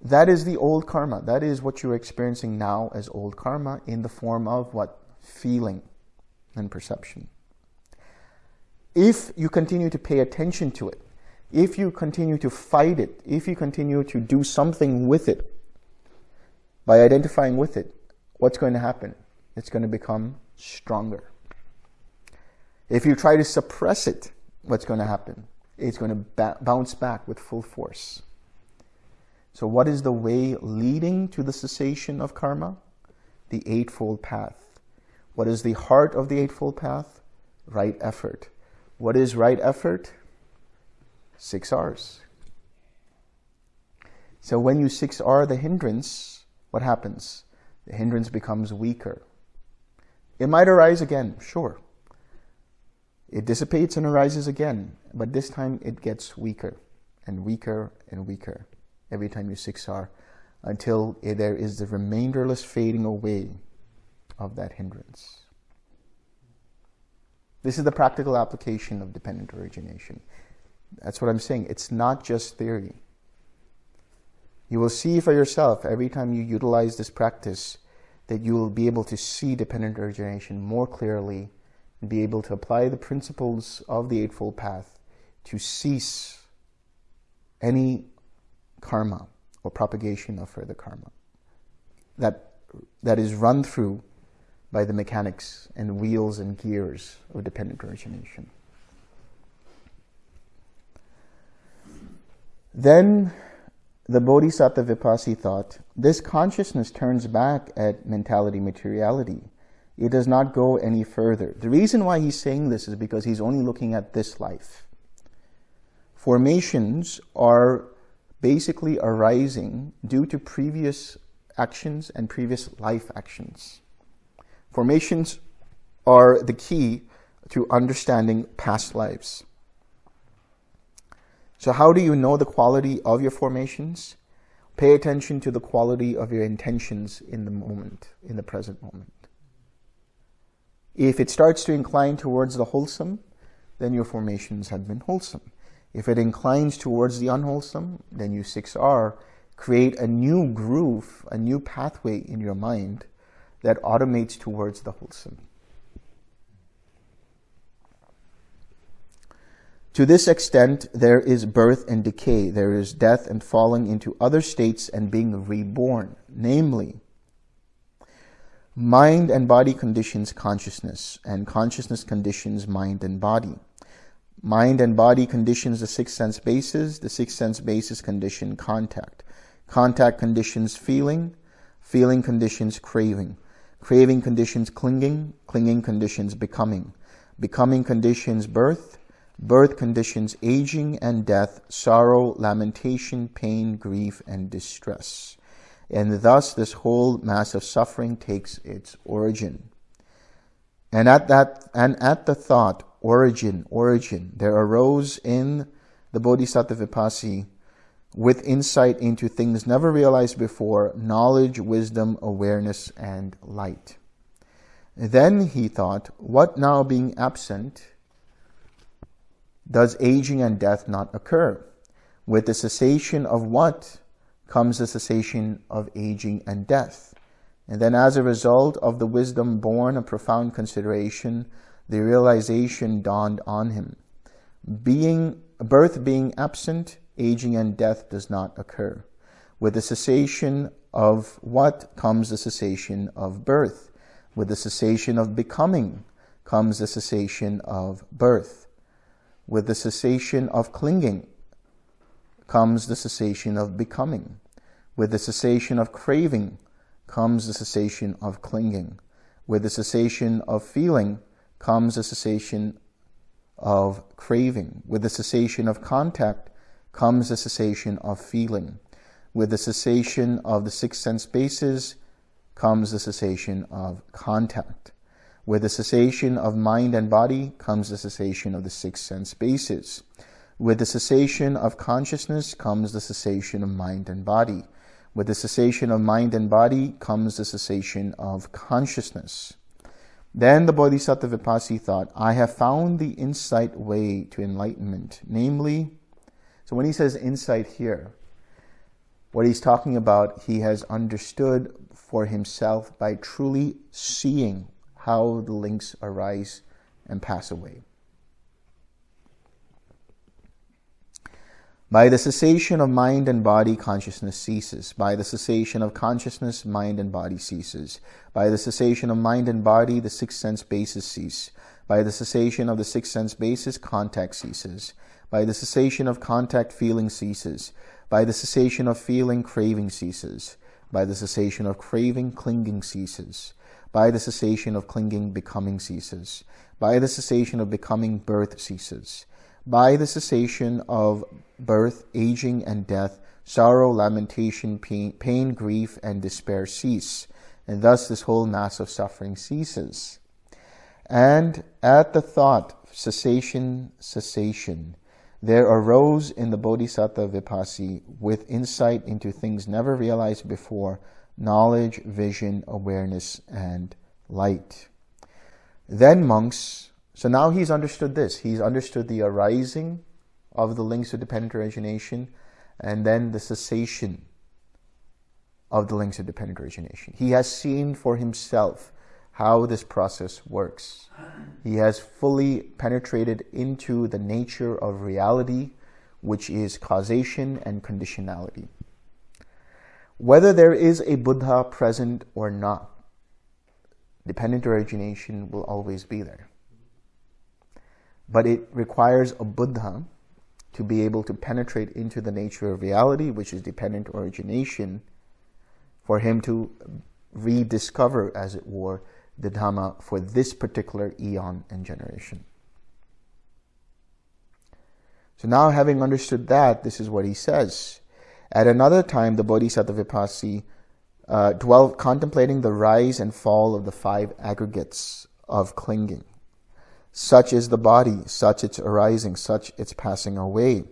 That is the old karma. That is what you're experiencing now as old karma in the form of what? Feeling and perception if you continue to pay attention to it, if you continue to fight it, if you continue to do something with it, by identifying with it, what's going to happen? It's going to become stronger. If you try to suppress it, what's going to happen? It's going to ba bounce back with full force. So what is the way leading to the cessation of karma? The Eightfold Path. What is the heart of the Eightfold Path? Right effort. What is right effort? Six R's. So when you 6R the hindrance, what happens? The hindrance becomes weaker. It might arise again, sure. It dissipates and arises again, but this time it gets weaker and weaker and weaker every time you 6R until there is the remainderless fading away of that hindrance. This is the practical application of dependent origination. That's what I'm saying. It's not just theory. You will see for yourself every time you utilize this practice that you will be able to see dependent origination more clearly and be able to apply the principles of the Eightfold Path to cease any karma or propagation of further karma that, that is run through by the mechanics and wheels and gears of dependent origination. Then the Bodhisattva Vipassi thought, this consciousness turns back at mentality materiality. It does not go any further. The reason why he's saying this is because he's only looking at this life. Formations are basically arising due to previous actions and previous life actions. Formations are the key to understanding past lives. So how do you know the quality of your formations? Pay attention to the quality of your intentions in the moment, in the present moment. If it starts to incline towards the wholesome, then your formations have been wholesome. If it inclines towards the unwholesome, then you 6R create a new groove, a new pathway in your mind that automates towards the wholesome. To this extent, there is birth and decay. There is death and falling into other states and being reborn. Namely, Mind and body conditions consciousness, and consciousness conditions mind and body. Mind and body conditions the six sense bases, the six sense bases condition contact. Contact conditions feeling, feeling conditions craving. Craving conditions clinging, clinging conditions becoming. Becoming conditions birth, birth conditions aging and death, sorrow, lamentation, pain, grief, and distress. And thus this whole mass of suffering takes its origin. And at that, and at the thought, origin, origin, there arose in the Bodhisattva Vipassi with insight into things never realized before, knowledge, wisdom, awareness, and light. Then he thought, what now being absent, does aging and death not occur? With the cessation of what comes the cessation of aging and death. And then as a result of the wisdom born of profound consideration, the realization dawned on him. Being, birth being absent, aging and death does not occur. With the cessation of what comes the cessation of birth. With the cessation of becoming comes the cessation of birth. With the cessation of clinging comes the cessation of becoming. With the cessation of craving comes the cessation of clinging. With the cessation of feeling comes the cessation of craving. With the cessation of contact comes the cessation of feeling. With the cessation of the six sense bases comes the cessation of contact. With the cessation of mind and body comes the cessation of the six sense bases. With the cessation of consciousness comes the cessation of mind and body. With the cessation of mind and body comes the cessation of consciousness. Then the Bodhisattva Vipassi thought, I have found the insight way to enlightenment. Namely, so when he says insight here, what he's talking about, he has understood for himself by truly seeing how the links arise and pass away. By the cessation of mind and body, consciousness ceases. By the cessation of consciousness, mind and body ceases. By the cessation of mind and body, the six sense bases cease. By the cessation of the six sense bases, contact ceases. By the cessation of contact, feeling ceases. By the cessation of feeling, craving ceases. By the cessation of craving, clinging ceases. By the cessation of clinging, becoming ceases. By the cessation of becoming, birth ceases by the cessation of birth, aging, and death, sorrow, lamentation, pain, pain, grief, and despair cease. And thus this whole mass of suffering ceases. And at the thought, cessation, cessation, there arose in the Bodhisattva Vipassi, with insight into things never realized before, knowledge, vision, awareness, and light. Then monks, so now he's understood this. He's understood the arising of the links of dependent origination and then the cessation of the links of dependent origination. He has seen for himself how this process works. He has fully penetrated into the nature of reality, which is causation and conditionality. Whether there is a Buddha present or not, dependent origination will always be there. But it requires a Buddha to be able to penetrate into the nature of reality, which is dependent origination, for him to rediscover, as it were, the Dhamma for this particular eon and generation. So now having understood that, this is what he says. At another time, the Bodhisattva Vipassi uh, dwelt contemplating the rise and fall of the five aggregates of clinging. Such is the body, such its arising, such its passing away.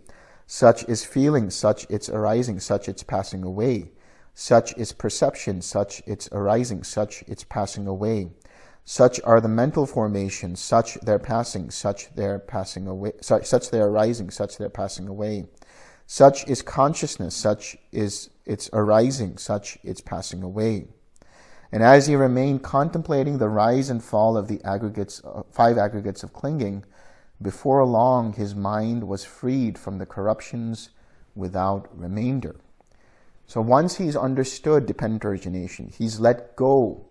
Such is feeling, such its arising, such its passing away. Such is perception, such its arising, such its passing away. Such are the mental formations, such their passing, such their passing away, such, such their arising, such their passing away. Such is consciousness, such is its arising, such its passing away. And as he remained contemplating the rise and fall of the aggregates, uh, five aggregates of clinging, before long his mind was freed from the corruptions without remainder. So once he's understood dependent origination, he's let go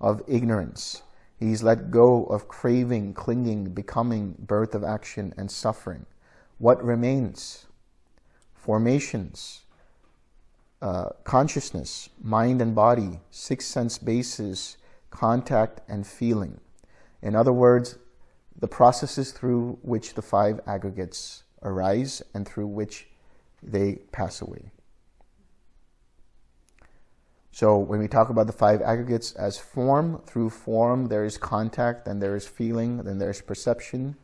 of ignorance. He's let go of craving, clinging, becoming, birth of action, and suffering. What remains? Formations, uh, consciousness, mind and body, six sense bases, contact, and feeling. In other words, the processes through which the five aggregates arise and through which they pass away. So when we talk about the five aggregates as form, through form there is contact, then there is feeling, then there is perception.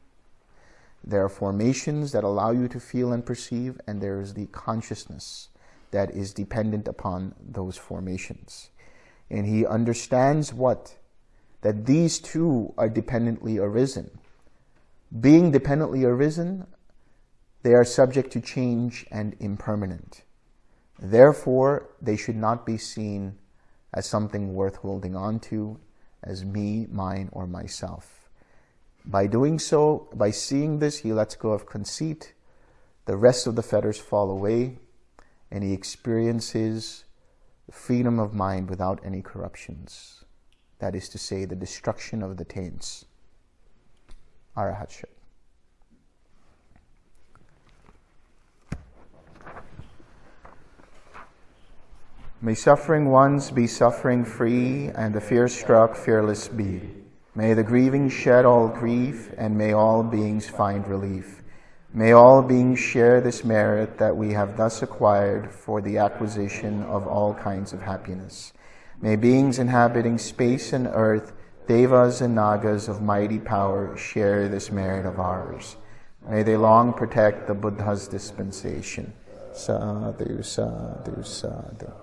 There are formations that allow you to feel and perceive, and there is the consciousness that is dependent upon those formations. And he understands what? That these two are dependently arisen. Being dependently arisen, they are subject to change and impermanent. Therefore, they should not be seen as something worth holding on to, as me, mine, or myself. By doing so, by seeing this, he lets go of conceit, the rest of the fetters fall away, and he experiences freedom of mind without any corruptions. That is to say, the destruction of the taints. Arahatship. May suffering ones be suffering free, and the fear struck fearless be. May the grieving shed all grief, and may all beings find relief. May all beings share this merit that we have thus acquired for the acquisition of all kinds of happiness. May beings inhabiting space and earth, devas and nagas of mighty power, share this merit of ours. May they long protect the Buddha's dispensation. Sadhu, sadhu, sadhu.